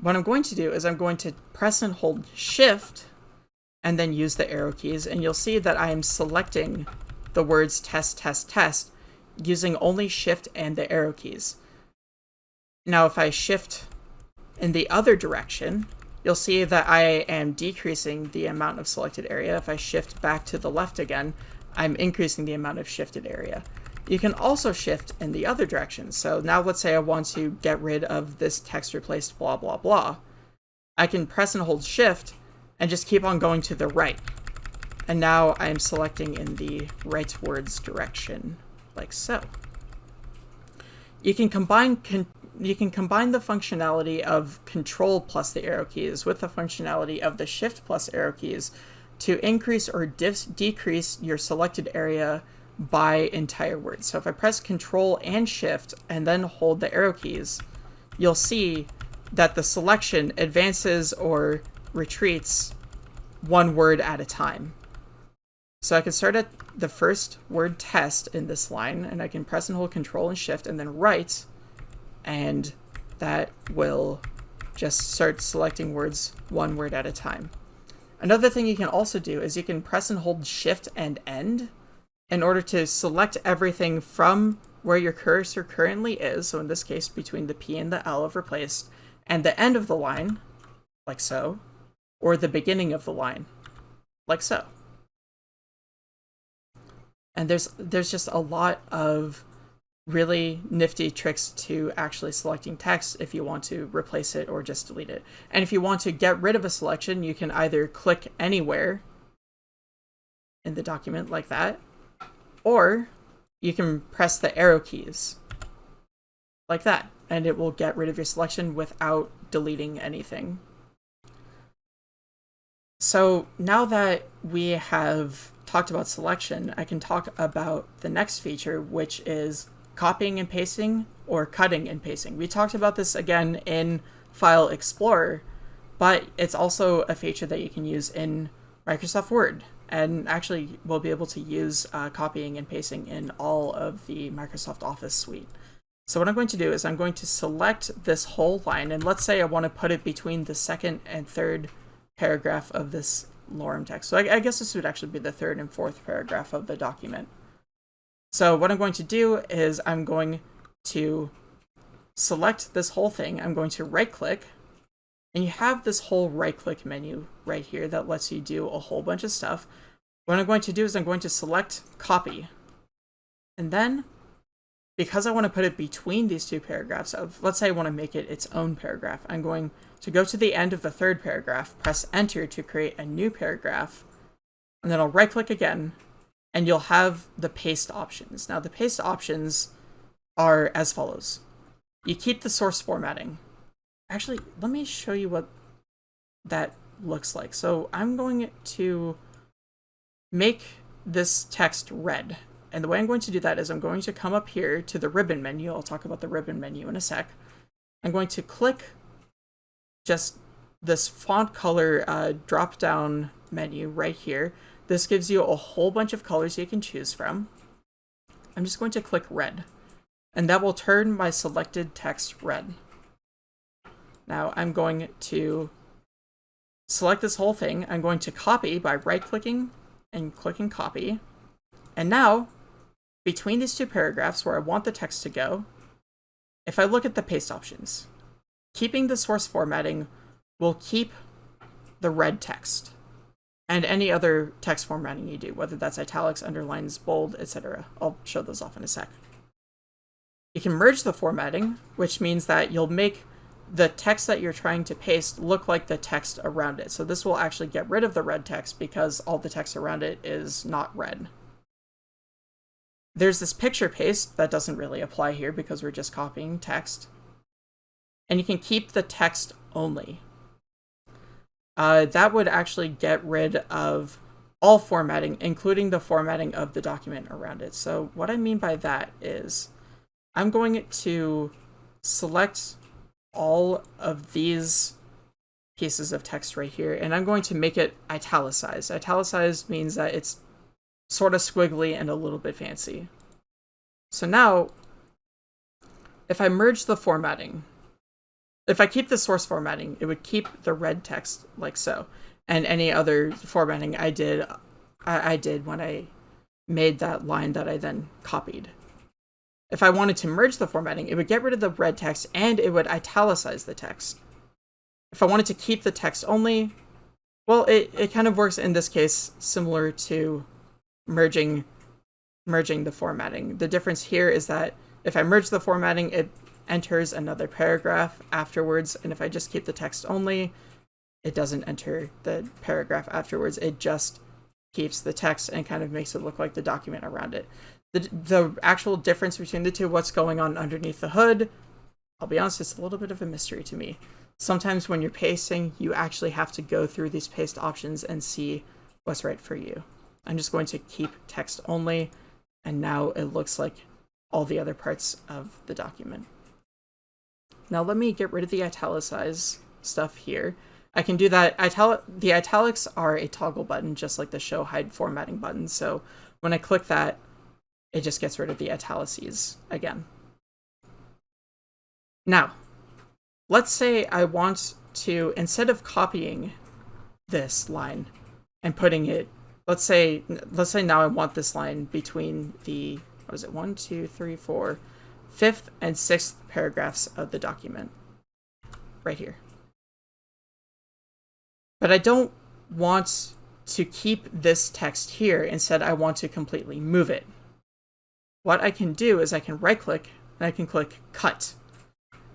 What I'm going to do is I'm going to press and hold shift and then use the arrow keys and you'll see that I am selecting the words test, test, test using only shift and the arrow keys. Now if I shift in the other direction, you'll see that I am decreasing the amount of selected area. If I shift back to the left again, I'm increasing the amount of shifted area. You can also shift in the other direction. So now let's say I want to get rid of this text replaced blah blah blah. I can press and hold shift and just keep on going to the right. And now I'm selecting in the right words direction like so. You can combine con you can combine the functionality of control plus the arrow keys with the functionality of the shift plus arrow keys to increase or decrease your selected area by entire words. So if I press control and shift and then hold the arrow keys, you'll see that the selection advances or retreats one word at a time. So I can start at the first word test in this line, and I can press and hold Control and Shift and then right, and that will just start selecting words one word at a time. Another thing you can also do is you can press and hold Shift and End in order to select everything from where your cursor currently is, so in this case between the P and the L of replaced, and the end of the line, like so, or the beginning of the line, like so. And there's there's just a lot of really nifty tricks to actually selecting text if you want to replace it or just delete it. And if you want to get rid of a selection, you can either click anywhere in the document like that, or you can press the arrow keys like that, and it will get rid of your selection without deleting anything. So now that we have talked about selection, I can talk about the next feature, which is copying and pasting or cutting and pasting. We talked about this again in File Explorer, but it's also a feature that you can use in Microsoft Word. And actually, we'll be able to use uh, copying and pasting in all of the Microsoft Office suite. So what I'm going to do is I'm going to select this whole line, and let's say I want to put it between the second and third paragraph of this lorem text. So I, I guess this would actually be the third and fourth paragraph of the document. So what I'm going to do is I'm going to select this whole thing. I'm going to right click and you have this whole right click menu right here that lets you do a whole bunch of stuff. What I'm going to do is I'm going to select copy. And then because I want to put it between these two paragraphs of, let's say I want to make it its own paragraph, I'm going to go to the end of the third paragraph, press enter to create a new paragraph, and then I'll right click again, and you'll have the paste options. Now the paste options are as follows. You keep the source formatting. Actually, let me show you what that looks like. So I'm going to make this text red. And the way I'm going to do that is I'm going to come up here to the ribbon menu. I'll talk about the ribbon menu in a sec. I'm going to click just this font color uh, drop down menu right here. This gives you a whole bunch of colors you can choose from. I'm just going to click red, and that will turn my selected text red. Now I'm going to select this whole thing. I'm going to copy by right-clicking and clicking copy. And now between these two paragraphs where I want the text to go, if I look at the paste options, keeping the source formatting will keep the red text and any other text formatting you do, whether that's italics, underlines, bold, etc. I'll show those off in a sec. You can merge the formatting, which means that you'll make the text that you're trying to paste look like the text around it. So this will actually get rid of the red text because all the text around it is not red. There's this picture paste that doesn't really apply here because we're just copying text. And you can keep the text only. Uh, that would actually get rid of all formatting, including the formatting of the document around it. So what I mean by that is I'm going to select all of these pieces of text right here, and I'm going to make it italicized. Italicized means that it's sort of squiggly and a little bit fancy. So now, if I merge the formatting, if I keep the source formatting, it would keep the red text like so. And any other formatting I did, I, I did when I made that line that I then copied. If I wanted to merge the formatting, it would get rid of the red text and it would italicize the text. If I wanted to keep the text only, well, it, it kind of works in this case similar to merging merging the formatting. The difference here is that if I merge the formatting, it enters another paragraph afterwards, and if I just keep the text only, it doesn't enter the paragraph afterwards. It just keeps the text and kind of makes it look like the document around it. The, the actual difference between the two, what's going on underneath the hood, I'll be honest, it's a little bit of a mystery to me. Sometimes when you're pasting, you actually have to go through these paste options and see what's right for you. I'm just going to keep text only, and now it looks like all the other parts of the document. Now let me get rid of the italicize stuff here. I can do that. Italic the italics are a toggle button, just like the show hide formatting button. So when I click that, it just gets rid of the italices again. Now, let's say I want to, instead of copying this line and putting it, let's say, let's say now I want this line between the, what is it, one, two, three, four, fifth and sixth paragraphs of the document, right here. But I don't want to keep this text here. Instead, I want to completely move it. What I can do is I can right click and I can click cut.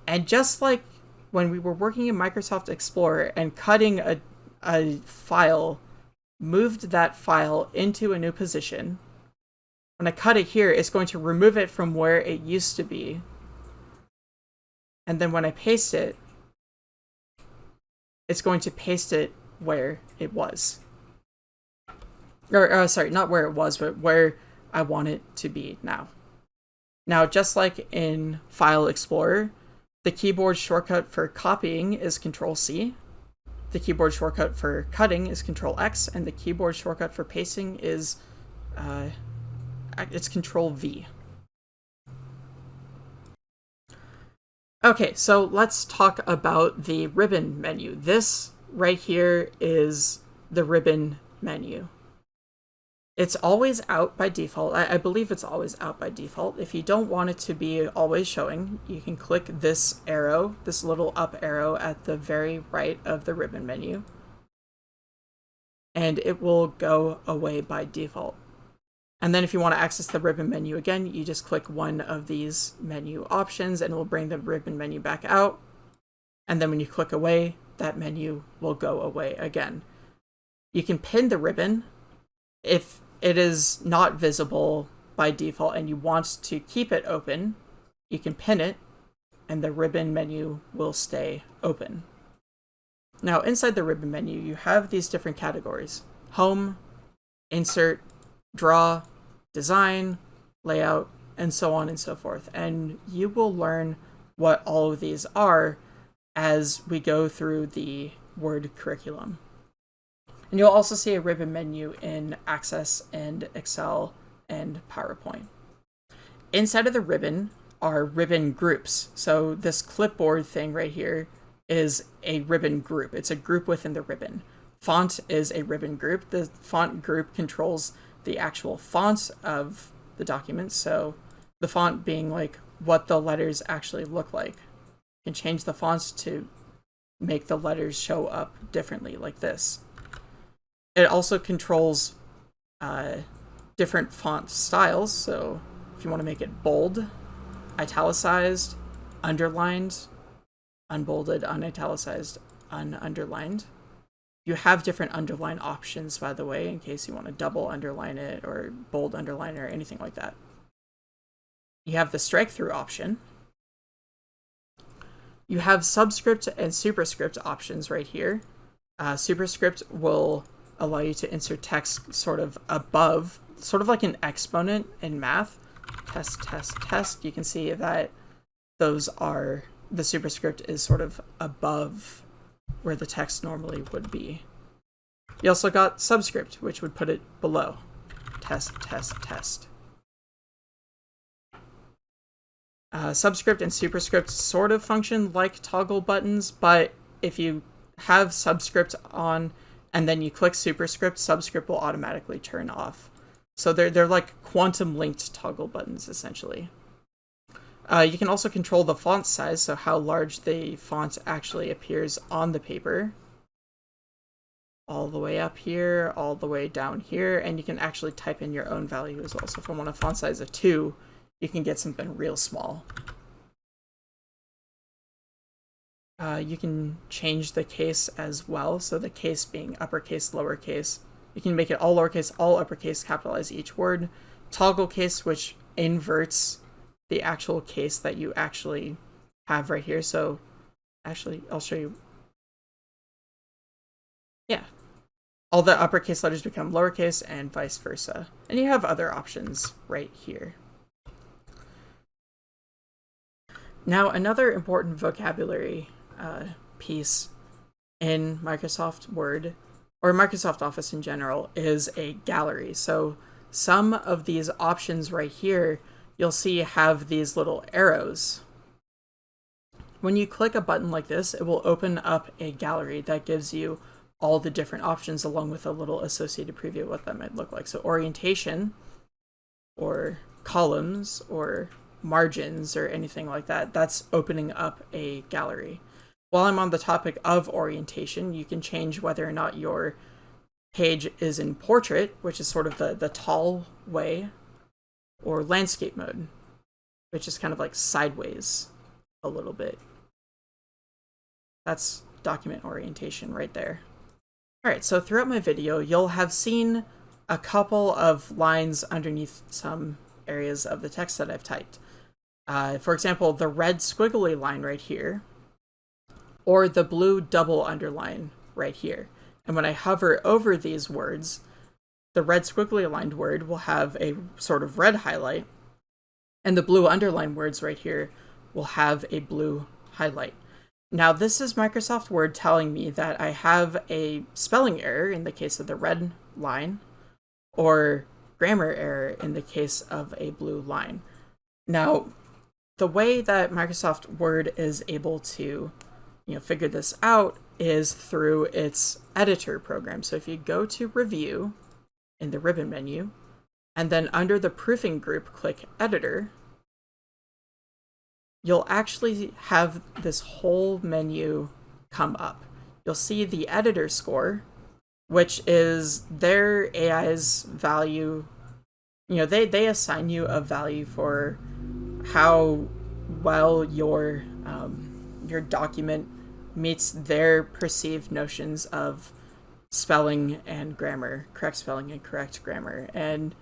And just like when we were working in Microsoft Explorer and cutting a, a file, moved that file into a new position, when I cut it here, it's going to remove it from where it used to be. And then when I paste it, it's going to paste it where it was. Or, uh, sorry, not where it was, but where I want it to be now. Now, just like in File Explorer, the keyboard shortcut for copying is Control C. The keyboard shortcut for cutting is Control X, and the keyboard shortcut for pasting is uh, it's Control V. Okay, so let's talk about the ribbon menu. This right here is the ribbon menu. It's always out by default. I, I, believe it's always out by default. If you don't want it to be always showing, you can click this arrow, this little up arrow at the very right of the ribbon menu. And it will go away by default. And then if you want to access the ribbon menu again, you just click one of these menu options and it will bring the ribbon menu back out. And then when you click away, that menu will go away again. You can pin the ribbon if it is not visible by default and you want to keep it open, you can pin it and the ribbon menu will stay open. Now inside the ribbon menu, you have these different categories. Home, Insert, Draw, Design, Layout, and so on and so forth. And you will learn what all of these are as we go through the Word curriculum. And you'll also see a ribbon menu in Access and Excel and PowerPoint. Inside of the ribbon are ribbon groups. So this clipboard thing right here is a ribbon group. It's a group within the ribbon. Font is a ribbon group. The font group controls the actual fonts of the document. So the font being like what the letters actually look like. You can change the fonts to make the letters show up differently like this. It also controls uh, different font styles. So if you want to make it bold, italicized, underlined, unbolded, unitalicized, ununderlined. You have different underline options, by the way, in case you want to double underline it or bold underline it or anything like that. You have the strike through option. You have subscript and superscript options right here. Uh, superscript will allow you to insert text sort of above, sort of like an exponent in math. Test, test, test. You can see that those are, the superscript is sort of above where the text normally would be. You also got subscript, which would put it below. Test, test, test. Uh, subscript and superscript sort of function like toggle buttons, but if you have subscript on, and then you click superscript, subscript will automatically turn off. So they're, they're like quantum linked toggle buttons, essentially. Uh, you can also control the font size, so how large the font actually appears on the paper. All the way up here, all the way down here, and you can actually type in your own value as well. So if I want a font size of 2, you can get something real small. Uh, you can change the case as well. So the case being uppercase, lowercase. You can make it all lowercase, all uppercase, capitalize each word. Toggle case, which inverts the actual case that you actually have right here. So actually, I'll show you. Yeah. All the uppercase letters become lowercase and vice versa. And you have other options right here. Now, another important vocabulary uh, piece in Microsoft Word or Microsoft Office in general is a gallery. So some of these options right here, you'll see have these little arrows. When you click a button like this, it will open up a gallery that gives you all the different options along with a little associated preview of what that might look like. So orientation or columns or margins or anything like that, that's opening up a gallery. While I'm on the topic of orientation, you can change whether or not your page is in portrait, which is sort of the, the tall way, or landscape mode, which is kind of like sideways a little bit. That's document orientation right there. All right, so throughout my video, you'll have seen a couple of lines underneath some areas of the text that I've typed. Uh, for example, the red squiggly line right here, or the blue double underline right here. And when I hover over these words, the red squiggly aligned word will have a sort of red highlight, and the blue underlined words right here will have a blue highlight. Now, this is Microsoft Word telling me that I have a spelling error in the case of the red line, or grammar error in the case of a blue line. Now, the way that Microsoft Word is able to you know, figure this out is through its editor program. So if you go to Review in the ribbon menu, and then under the proofing group, click Editor, you'll actually have this whole menu come up. You'll see the editor score, which is their AI's value. You know, they, they assign you a value for how well your um, your document meets their perceived notions of spelling and grammar, correct spelling and correct grammar. And,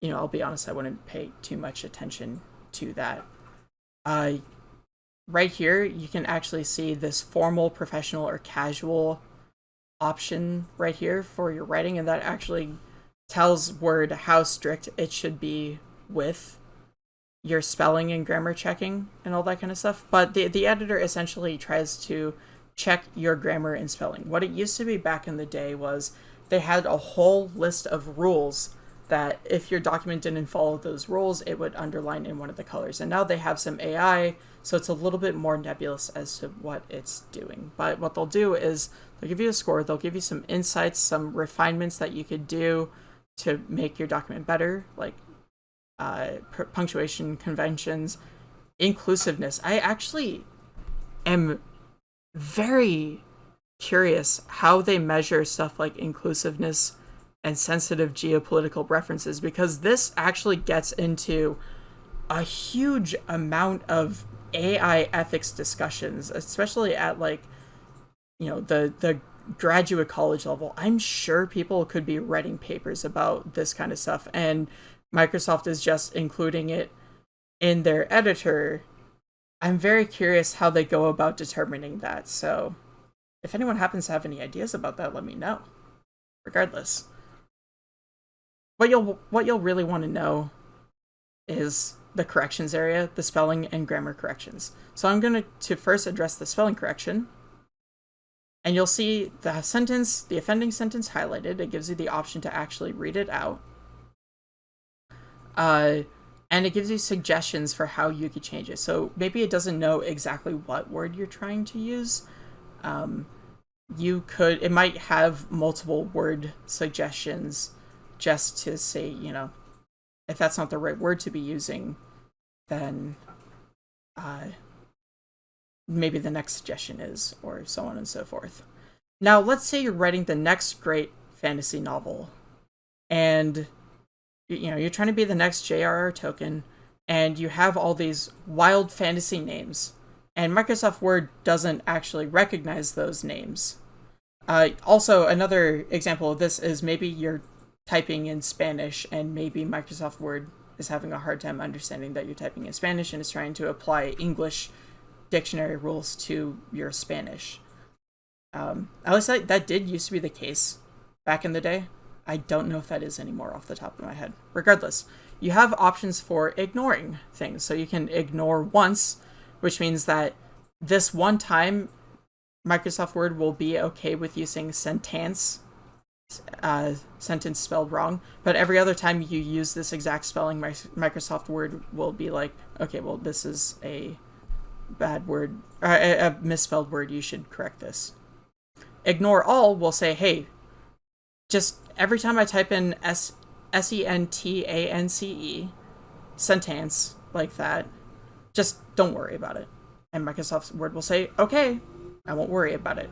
you know, I'll be honest, I wouldn't pay too much attention to that. Uh, right here, you can actually see this formal, professional, or casual option right here for your writing, and that actually tells Word how strict it should be with your spelling and grammar checking and all that kind of stuff. But the, the editor essentially tries to check your grammar and spelling. What it used to be back in the day was they had a whole list of rules that if your document didn't follow those rules, it would underline in one of the colors. And now they have some AI, so it's a little bit more nebulous as to what it's doing. But what they'll do is they'll give you a score, they'll give you some insights, some refinements that you could do to make your document better, like uh, punctuation conventions, inclusiveness. I actually am very curious how they measure stuff like inclusiveness and sensitive geopolitical references because this actually gets into a huge amount of AI ethics discussions, especially at like you know the the graduate college level. I'm sure people could be writing papers about this kind of stuff and Microsoft is just including it in their editor. I'm very curious how they go about determining that. So if anyone happens to have any ideas about that, let me know. Regardless what you'll what you'll really want to know is the corrections area, the spelling and grammar corrections. So I'm going to, to first address the spelling correction. And you'll see the sentence, the offending sentence highlighted. It gives you the option to actually read it out. Uh, and it gives you suggestions for how you could change it. So maybe it doesn't know exactly what word you're trying to use. Um, you could, it might have multiple word suggestions just to say, you know, if that's not the right word to be using, then uh, maybe the next suggestion is, or so on and so forth. Now, let's say you're writing the next great fantasy novel, and you know you're trying to be the next J.R.R. Tolkien, and you have all these wild fantasy names, and Microsoft Word doesn't actually recognize those names. Uh, also, another example of this is maybe you're typing in Spanish and maybe Microsoft Word is having a hard time understanding that you're typing in Spanish and is trying to apply English dictionary rules to your Spanish. Um, at least that, that did used to be the case back in the day. I don't know if that is anymore off the top of my head. Regardless, you have options for ignoring things. So you can ignore once, which means that this one time Microsoft Word will be okay with using sentence, uh, sentence spelled wrong, but every other time you use this exact spelling, Microsoft Word will be like, okay, well, this is a bad word, uh, a, a misspelled word, you should correct this. Ignore all will say, hey, just every time I type in S S E N T A N C E, sentence like that, just don't worry about it. And Microsoft Word will say, okay, I won't worry about it.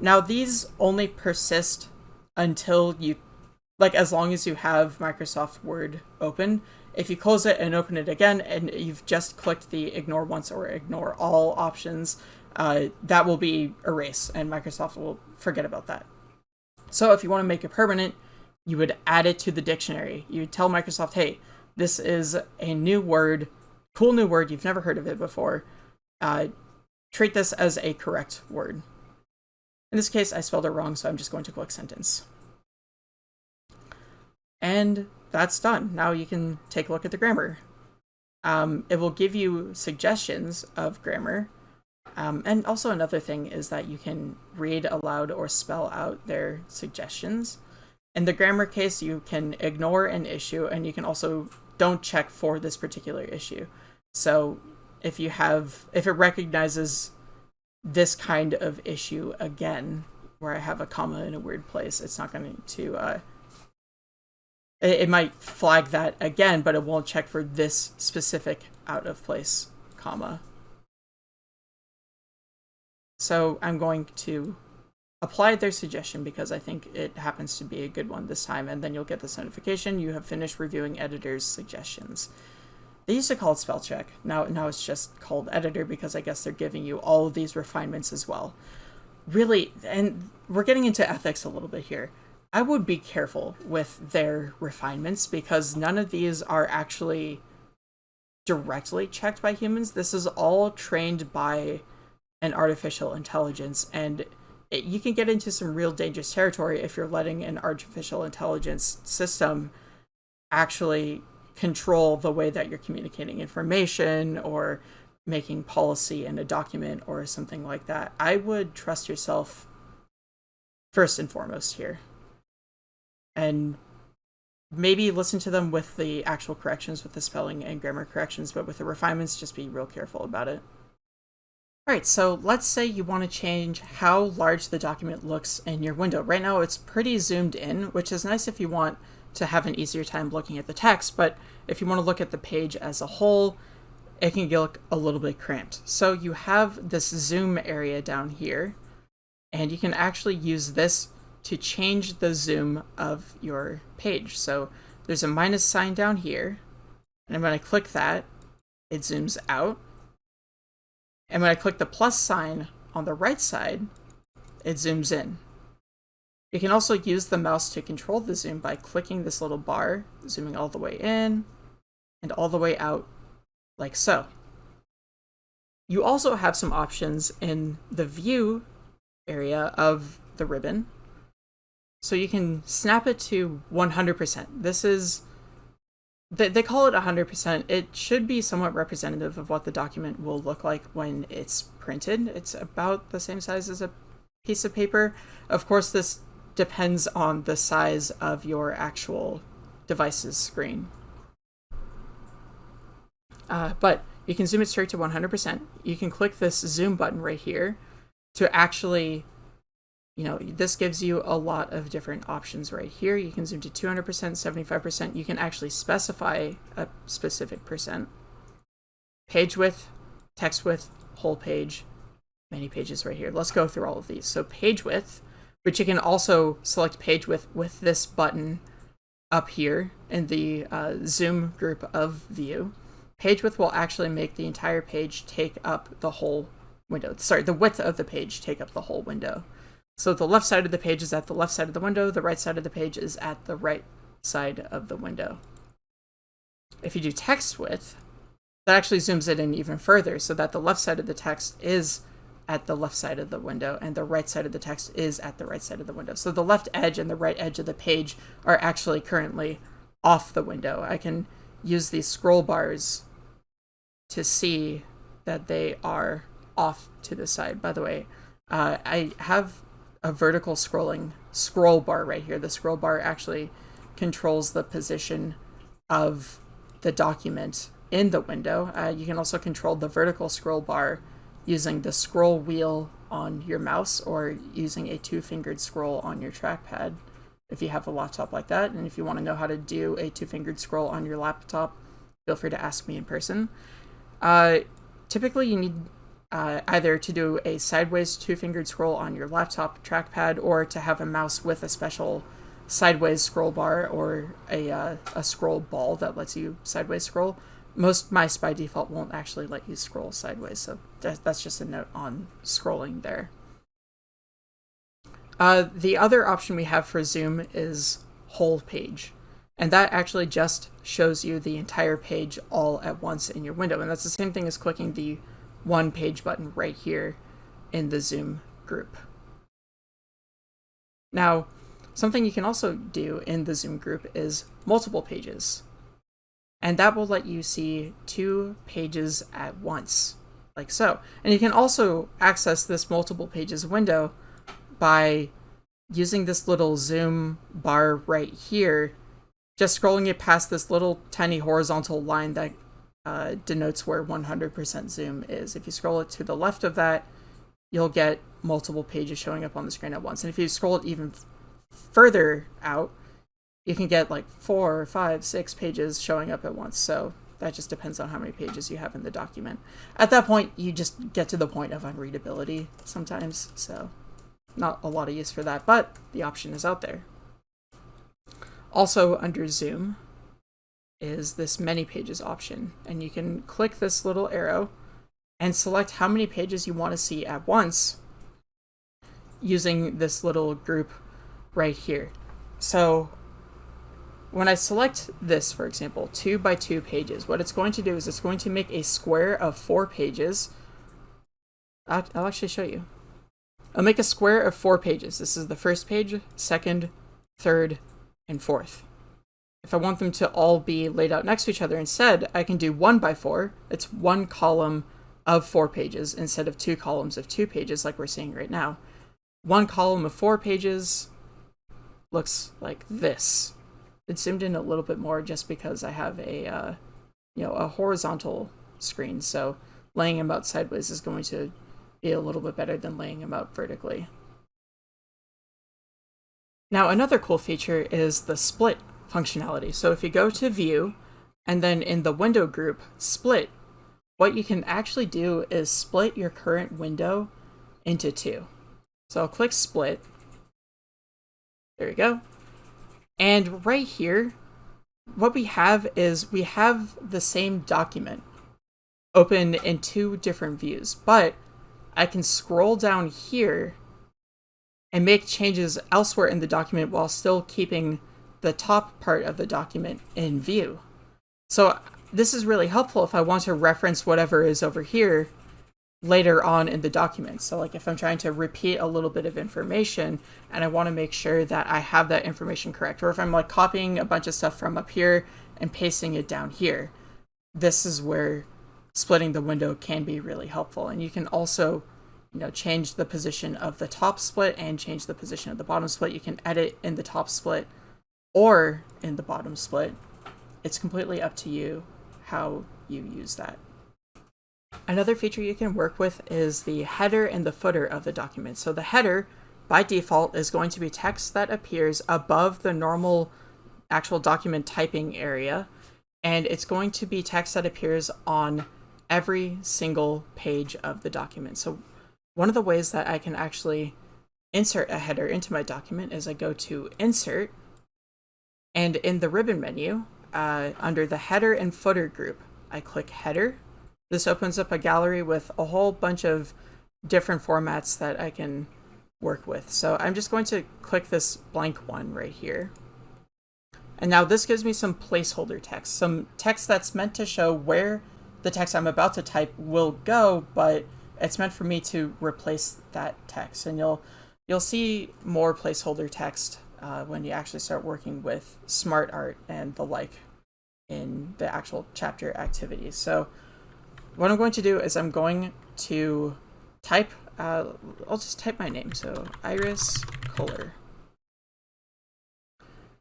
Now, these only persist until you, like, as long as you have Microsoft Word open. If you close it and open it again, and you've just clicked the ignore once or ignore all options, uh, that will be erased, and Microsoft will forget about that. So if you want to make it permanent, you would add it to the dictionary. You tell Microsoft, hey, this is a new word, cool new word, you've never heard of it before. Uh, treat this as a correct word. In this case, I spelled it wrong, so I'm just going to click sentence. And that's done. Now you can take a look at the grammar. Um, it will give you suggestions of grammar. Um, and also another thing is that you can read aloud or spell out their suggestions. In the grammar case, you can ignore an issue and you can also don't check for this particular issue. So if you have, if it recognizes this kind of issue again, where I have a comma in a weird place, it's not going to, uh, it, it might flag that again, but it won't check for this specific out of place comma. So I'm going to apply their suggestion because I think it happens to be a good one this time, and then you'll get this notification. You have finished reviewing editor's suggestions. They used to call it spell check. Now, now it's just called editor because I guess they're giving you all of these refinements as well. Really, and we're getting into ethics a little bit here. I would be careful with their refinements because none of these are actually directly checked by humans. This is all trained by an artificial intelligence, and it, you can get into some real dangerous territory if you're letting an artificial intelligence system actually control the way that you're communicating information or making policy in a document or something like that. I would trust yourself first and foremost here. And maybe listen to them with the actual corrections, with the spelling and grammar corrections, but with the refinements, just be real careful about it. Alright, so let's say you want to change how large the document looks in your window. Right now it's pretty zoomed in, which is nice if you want to have an easier time looking at the text, but if you want to look at the page as a whole, it can look a little bit cramped. So you have this zoom area down here, and you can actually use this to change the zoom of your page. So there's a minus sign down here, and I'm going to click that, it zooms out. And when I click the plus sign on the right side, it zooms in. You can also use the mouse to control the zoom by clicking this little bar, zooming all the way in and all the way out like so. You also have some options in the view area of the ribbon. So you can snap it to 100%. This is they, they call it 100%. It should be somewhat representative of what the document will look like when it's printed. It's about the same size as a piece of paper. Of course, this depends on the size of your actual device's screen. Uh, but you can zoom it straight to 100%. You can click this zoom button right here to actually you know, this gives you a lot of different options right here. You can zoom to 200%, 75%. You can actually specify a specific percent. Page width, text width, whole page, many pages right here. Let's go through all of these. So page width, which you can also select page width with this button up here in the uh, zoom group of view. Page width will actually make the entire page take up the whole window. Sorry, the width of the page take up the whole window. So the left side of the page is at the left side of the window, the right side of the page is at the right side of the window. If you do text width, that actually zooms it in even further so that the left side of the text is at the left side of the window and the right side of the text is at the right side of the window. So the left edge and the right edge of the page are actually currently off the window. I can use these scroll bars to see that they are off to the side. By the way, uh, I have a vertical scrolling scroll bar right here. The scroll bar actually controls the position of the document in the window. Uh, you can also control the vertical scroll bar using the scroll wheel on your mouse or using a two-fingered scroll on your trackpad if you have a laptop like that. And if you want to know how to do a two-fingered scroll on your laptop, feel free to ask me in person. Uh, typically, you need uh, either to do a sideways two-fingered scroll on your laptop trackpad or to have a mouse with a special sideways scroll bar or a, uh, a scroll ball that lets you sideways scroll. Most mice by default won't actually let you scroll sideways, so that's just a note on scrolling there. Uh, the other option we have for zoom is whole page. And that actually just shows you the entire page all at once in your window. And that's the same thing as clicking the one page button right here in the zoom group. Now, something you can also do in the zoom group is multiple pages. And that will let you see two pages at once, like so. And you can also access this multiple pages window by using this little zoom bar right here, just scrolling it past this little tiny horizontal line that uh, denotes where 100% zoom is. If you scroll it to the left of that, you'll get multiple pages showing up on the screen at once. And if you scroll it even further out, you can get like four, five, six pages showing up at once. So that just depends on how many pages you have in the document. At that point, you just get to the point of unreadability sometimes. So not a lot of use for that, but the option is out there. Also under Zoom is this many pages option, and you can click this little arrow and select how many pages you want to see at once using this little group right here. So when I select this, for example, two by two pages, what it's going to do is it's going to make a square of four pages. I'll, actually show you. I'll make a square of four pages. This is the first page, second, third, and fourth. If I want them to all be laid out next to each other instead, I can do one by four. It's one column of four pages instead of two columns of two pages like we're seeing right now. One column of four pages looks like this. It's zoomed in a little bit more just because I have a, uh, you know, a horizontal screen. So laying them out sideways is going to be a little bit better than laying them out vertically. Now another cool feature is the split functionality. So if you go to view and then in the window group split, what you can actually do is split your current window into two. So I'll click split. There we go. And right here, what we have is we have the same document open in two different views, but I can scroll down here and make changes elsewhere in the document while still keeping the top part of the document in view. So this is really helpful if I want to reference whatever is over here later on in the document. So like if I'm trying to repeat a little bit of information and I want to make sure that I have that information correct, or if I'm like copying a bunch of stuff from up here and pasting it down here, this is where splitting the window can be really helpful. And you can also, you know, change the position of the top split and change the position of the bottom split. You can edit in the top split or in the bottom split. It's completely up to you how you use that. Another feature you can work with is the header and the footer of the document. So the header, by default, is going to be text that appears above the normal actual document typing area, and it's going to be text that appears on every single page of the document. So one of the ways that I can actually insert a header into my document is I go to Insert, and in the ribbon menu, uh, under the header and footer group, I click Header. This opens up a gallery with a whole bunch of different formats that I can work with. So I'm just going to click this blank one right here. And now this gives me some placeholder text, some text that's meant to show where the text I'm about to type will go, but it's meant for me to replace that text. And you'll you'll see more placeholder text uh, when you actually start working with smart art and the like in the actual chapter activities. So what I'm going to do is I'm going to type, uh, I'll just type my name. So Iris Kohler.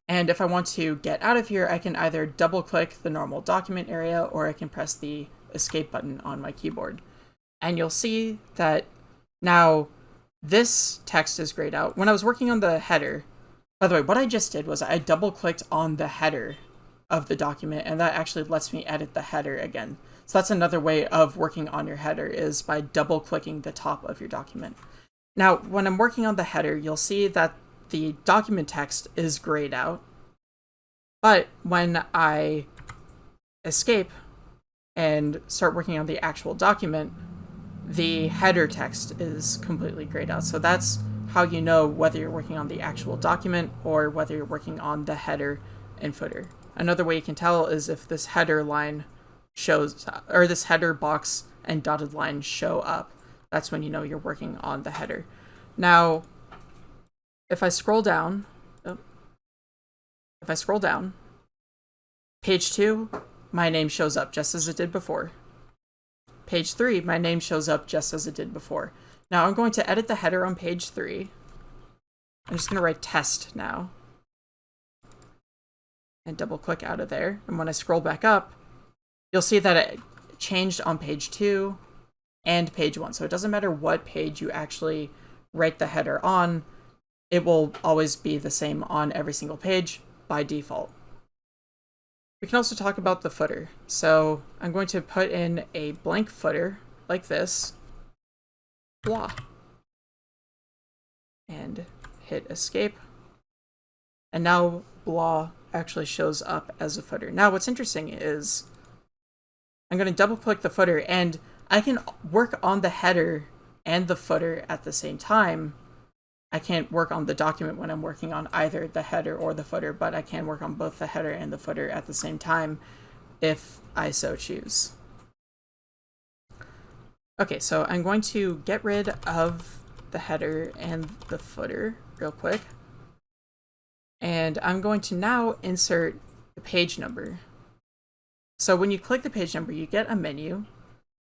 And if I want to get out of here, I can either double click the normal document area or I can press the escape button on my keyboard. And you'll see that now this text is grayed out. When I was working on the header, by the way, what I just did was I double clicked on the header of the document and that actually lets me edit the header again. So that's another way of working on your header is by double clicking the top of your document. Now, when I'm working on the header, you'll see that the document text is grayed out. But when I escape and start working on the actual document, the header text is completely grayed out. So that's how you know whether you're working on the actual document or whether you're working on the header and footer. Another way you can tell is if this header line shows, or this header box and dotted line show up. That's when you know you're working on the header. Now, if I scroll down, oh, if I scroll down, page two, my name shows up just as it did before. Page three, my name shows up just as it did before. Now I'm going to edit the header on page three. I'm just going to write test now. And double click out of there. And when I scroll back up, you'll see that it changed on page two and page one. So it doesn't matter what page you actually write the header on, it will always be the same on every single page by default. We can also talk about the footer. So I'm going to put in a blank footer like this, blah, and hit escape. And now blah actually shows up as a footer. Now what's interesting is I'm going to double click the footer and I can work on the header and the footer at the same time I can't work on the document when I'm working on either the header or the footer, but I can work on both the header and the footer at the same time if I so choose. Okay, so I'm going to get rid of the header and the footer real quick. And I'm going to now insert the page number. So when you click the page number, you get a menu.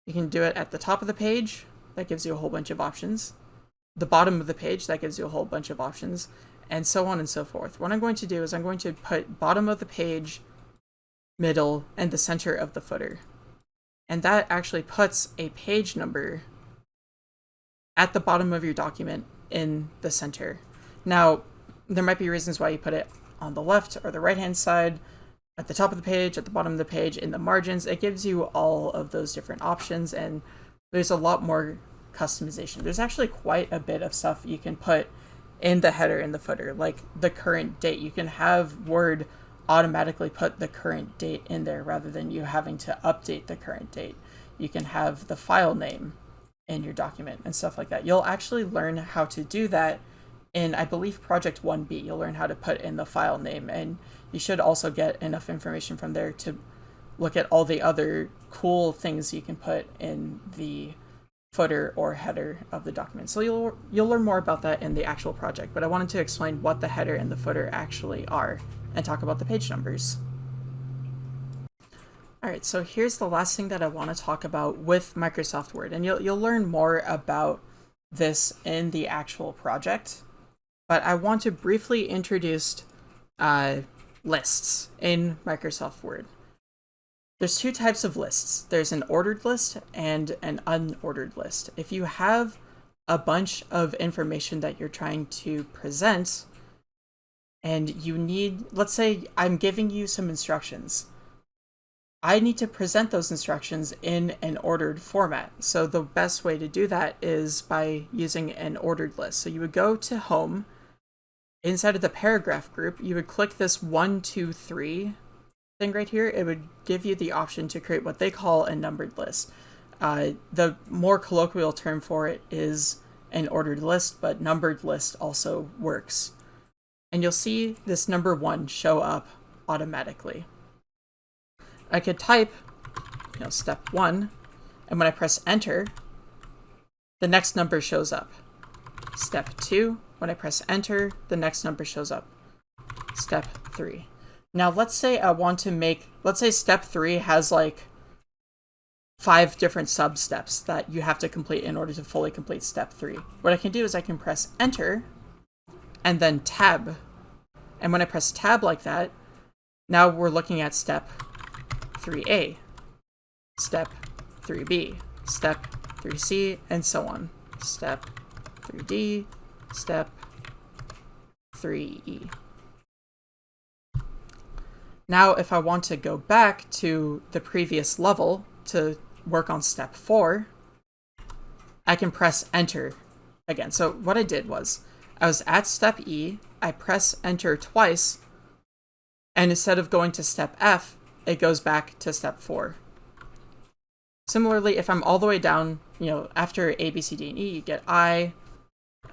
You can do it at the top of the page. That gives you a whole bunch of options the bottom of the page, that gives you a whole bunch of options, and so on and so forth. What I'm going to do is I'm going to put bottom of the page, middle, and the center of the footer. And that actually puts a page number at the bottom of your document in the center. Now, there might be reasons why you put it on the left or the right hand side, at the top of the page, at the bottom of the page, in the margins. It gives you all of those different options and there's a lot more customization. There's actually quite a bit of stuff you can put in the header and the footer, like the current date. You can have Word automatically put the current date in there rather than you having to update the current date. You can have the file name in your document and stuff like that. You'll actually learn how to do that in, I believe, Project 1B. You'll learn how to put in the file name, and you should also get enough information from there to look at all the other cool things you can put in the footer or header of the document. So you'll, you'll learn more about that in the actual project, but I wanted to explain what the header and the footer actually are and talk about the page numbers. Alright, so here's the last thing that I want to talk about with Microsoft Word, and you'll, you'll learn more about this in the actual project, but I want to briefly introduce uh, lists in Microsoft Word. There's two types of lists. There's an ordered list and an unordered list. If you have a bunch of information that you're trying to present and you need, let's say I'm giving you some instructions. I need to present those instructions in an ordered format. So the best way to do that is by using an ordered list. So you would go to home, inside of the paragraph group, you would click this one, two, three thing right here, it would give you the option to create what they call a numbered list. Uh, the more colloquial term for it is an ordered list, but numbered list also works. And you'll see this number one show up automatically. I could type, you know, step one, and when I press enter, the next number shows up. Step two, when I press enter, the next number shows up. Step three. Now let's say I want to make, let's say step three has like five different sub steps that you have to complete in order to fully complete step three. What I can do is I can press enter and then tab. And when I press tab like that, now we're looking at step 3A, step 3B, step 3C, and so on. Step 3D, step 3E. Now, if I want to go back to the previous level to work on step 4, I can press enter again. So what I did was, I was at step E, I press enter twice, and instead of going to step F, it goes back to step 4. Similarly, if I'm all the way down, you know, after A, B, C, D, and E, you get I,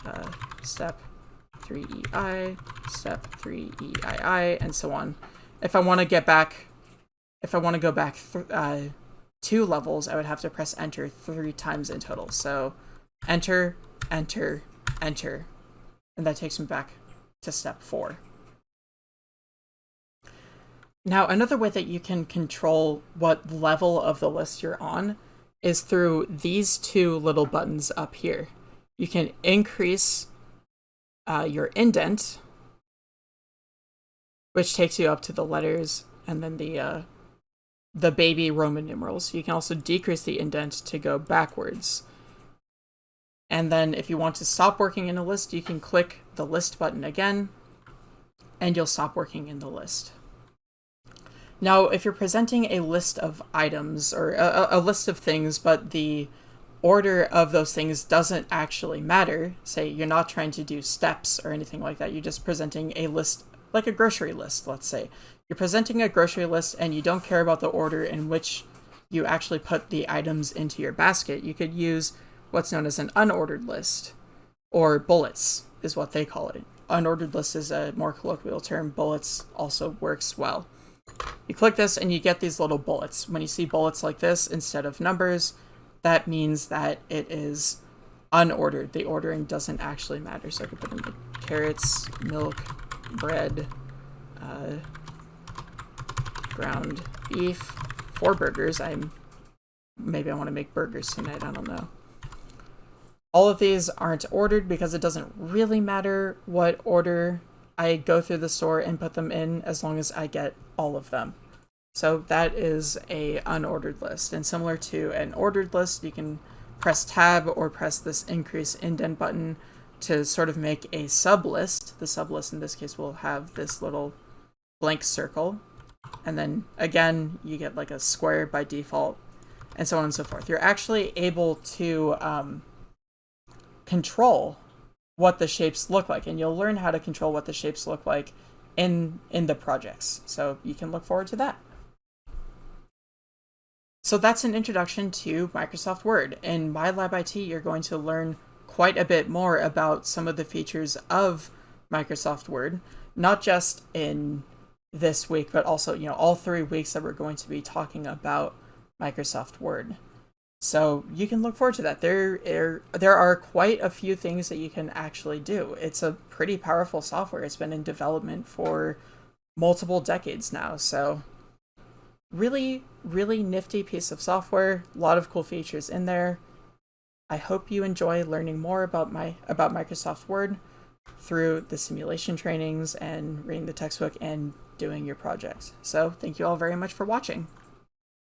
uh, step 3EI, step 3EII, and so on. If I want to get back, if I want to go back uh, two levels, I would have to press enter three times in total. So enter, enter, enter, and that takes me back to step four. Now, another way that you can control what level of the list you're on is through these two little buttons up here. You can increase uh, your indent, which takes you up to the letters and then the uh, the baby Roman numerals. You can also decrease the indent to go backwards. And then if you want to stop working in a list, you can click the list button again, and you'll stop working in the list. Now, if you're presenting a list of items or a, a, list of things, but the order of those things doesn't actually matter, say you're not trying to do steps or anything like that, you're just presenting a list, like a grocery list, let's say. You're presenting a grocery list and you don't care about the order in which you actually put the items into your basket. You could use what's known as an unordered list, or bullets is what they call it. Unordered list is a more colloquial term. Bullets also works well. You click this and you get these little bullets. When you see bullets like this instead of numbers, that means that it is unordered. The ordering doesn't actually matter. So I could put in the carrots, milk, bread, uh, ground beef, four burgers. I'm maybe I want to make burgers tonight. I don't know. All of these aren't ordered because it doesn't really matter what order I go through the store and put them in as long as I get all of them. So that is a unordered list. And similar to an ordered list, you can press tab or press this increase indent button to sort of make a sub list. The sub list in this case will have this little blank circle. And then again, you get like a square by default and so on and so forth. You're actually able to um, control what the shapes look like and you'll learn how to control what the shapes look like in in the projects so you can look forward to that so that's an introduction to Microsoft Word. In MyLab IT, you're going to learn quite a bit more about some of the features of Microsoft Word, not just in this week, but also, you know, all three weeks that we're going to be talking about Microsoft Word. So you can look forward to that. There, are, there are quite a few things that you can actually do. It's a pretty powerful software. It's been in development for multiple decades now. So really, really nifty piece of software. A lot of cool features in there. I hope you enjoy learning more about my about Microsoft Word through the simulation trainings and reading the textbook and doing your projects. So thank you all very much for watching.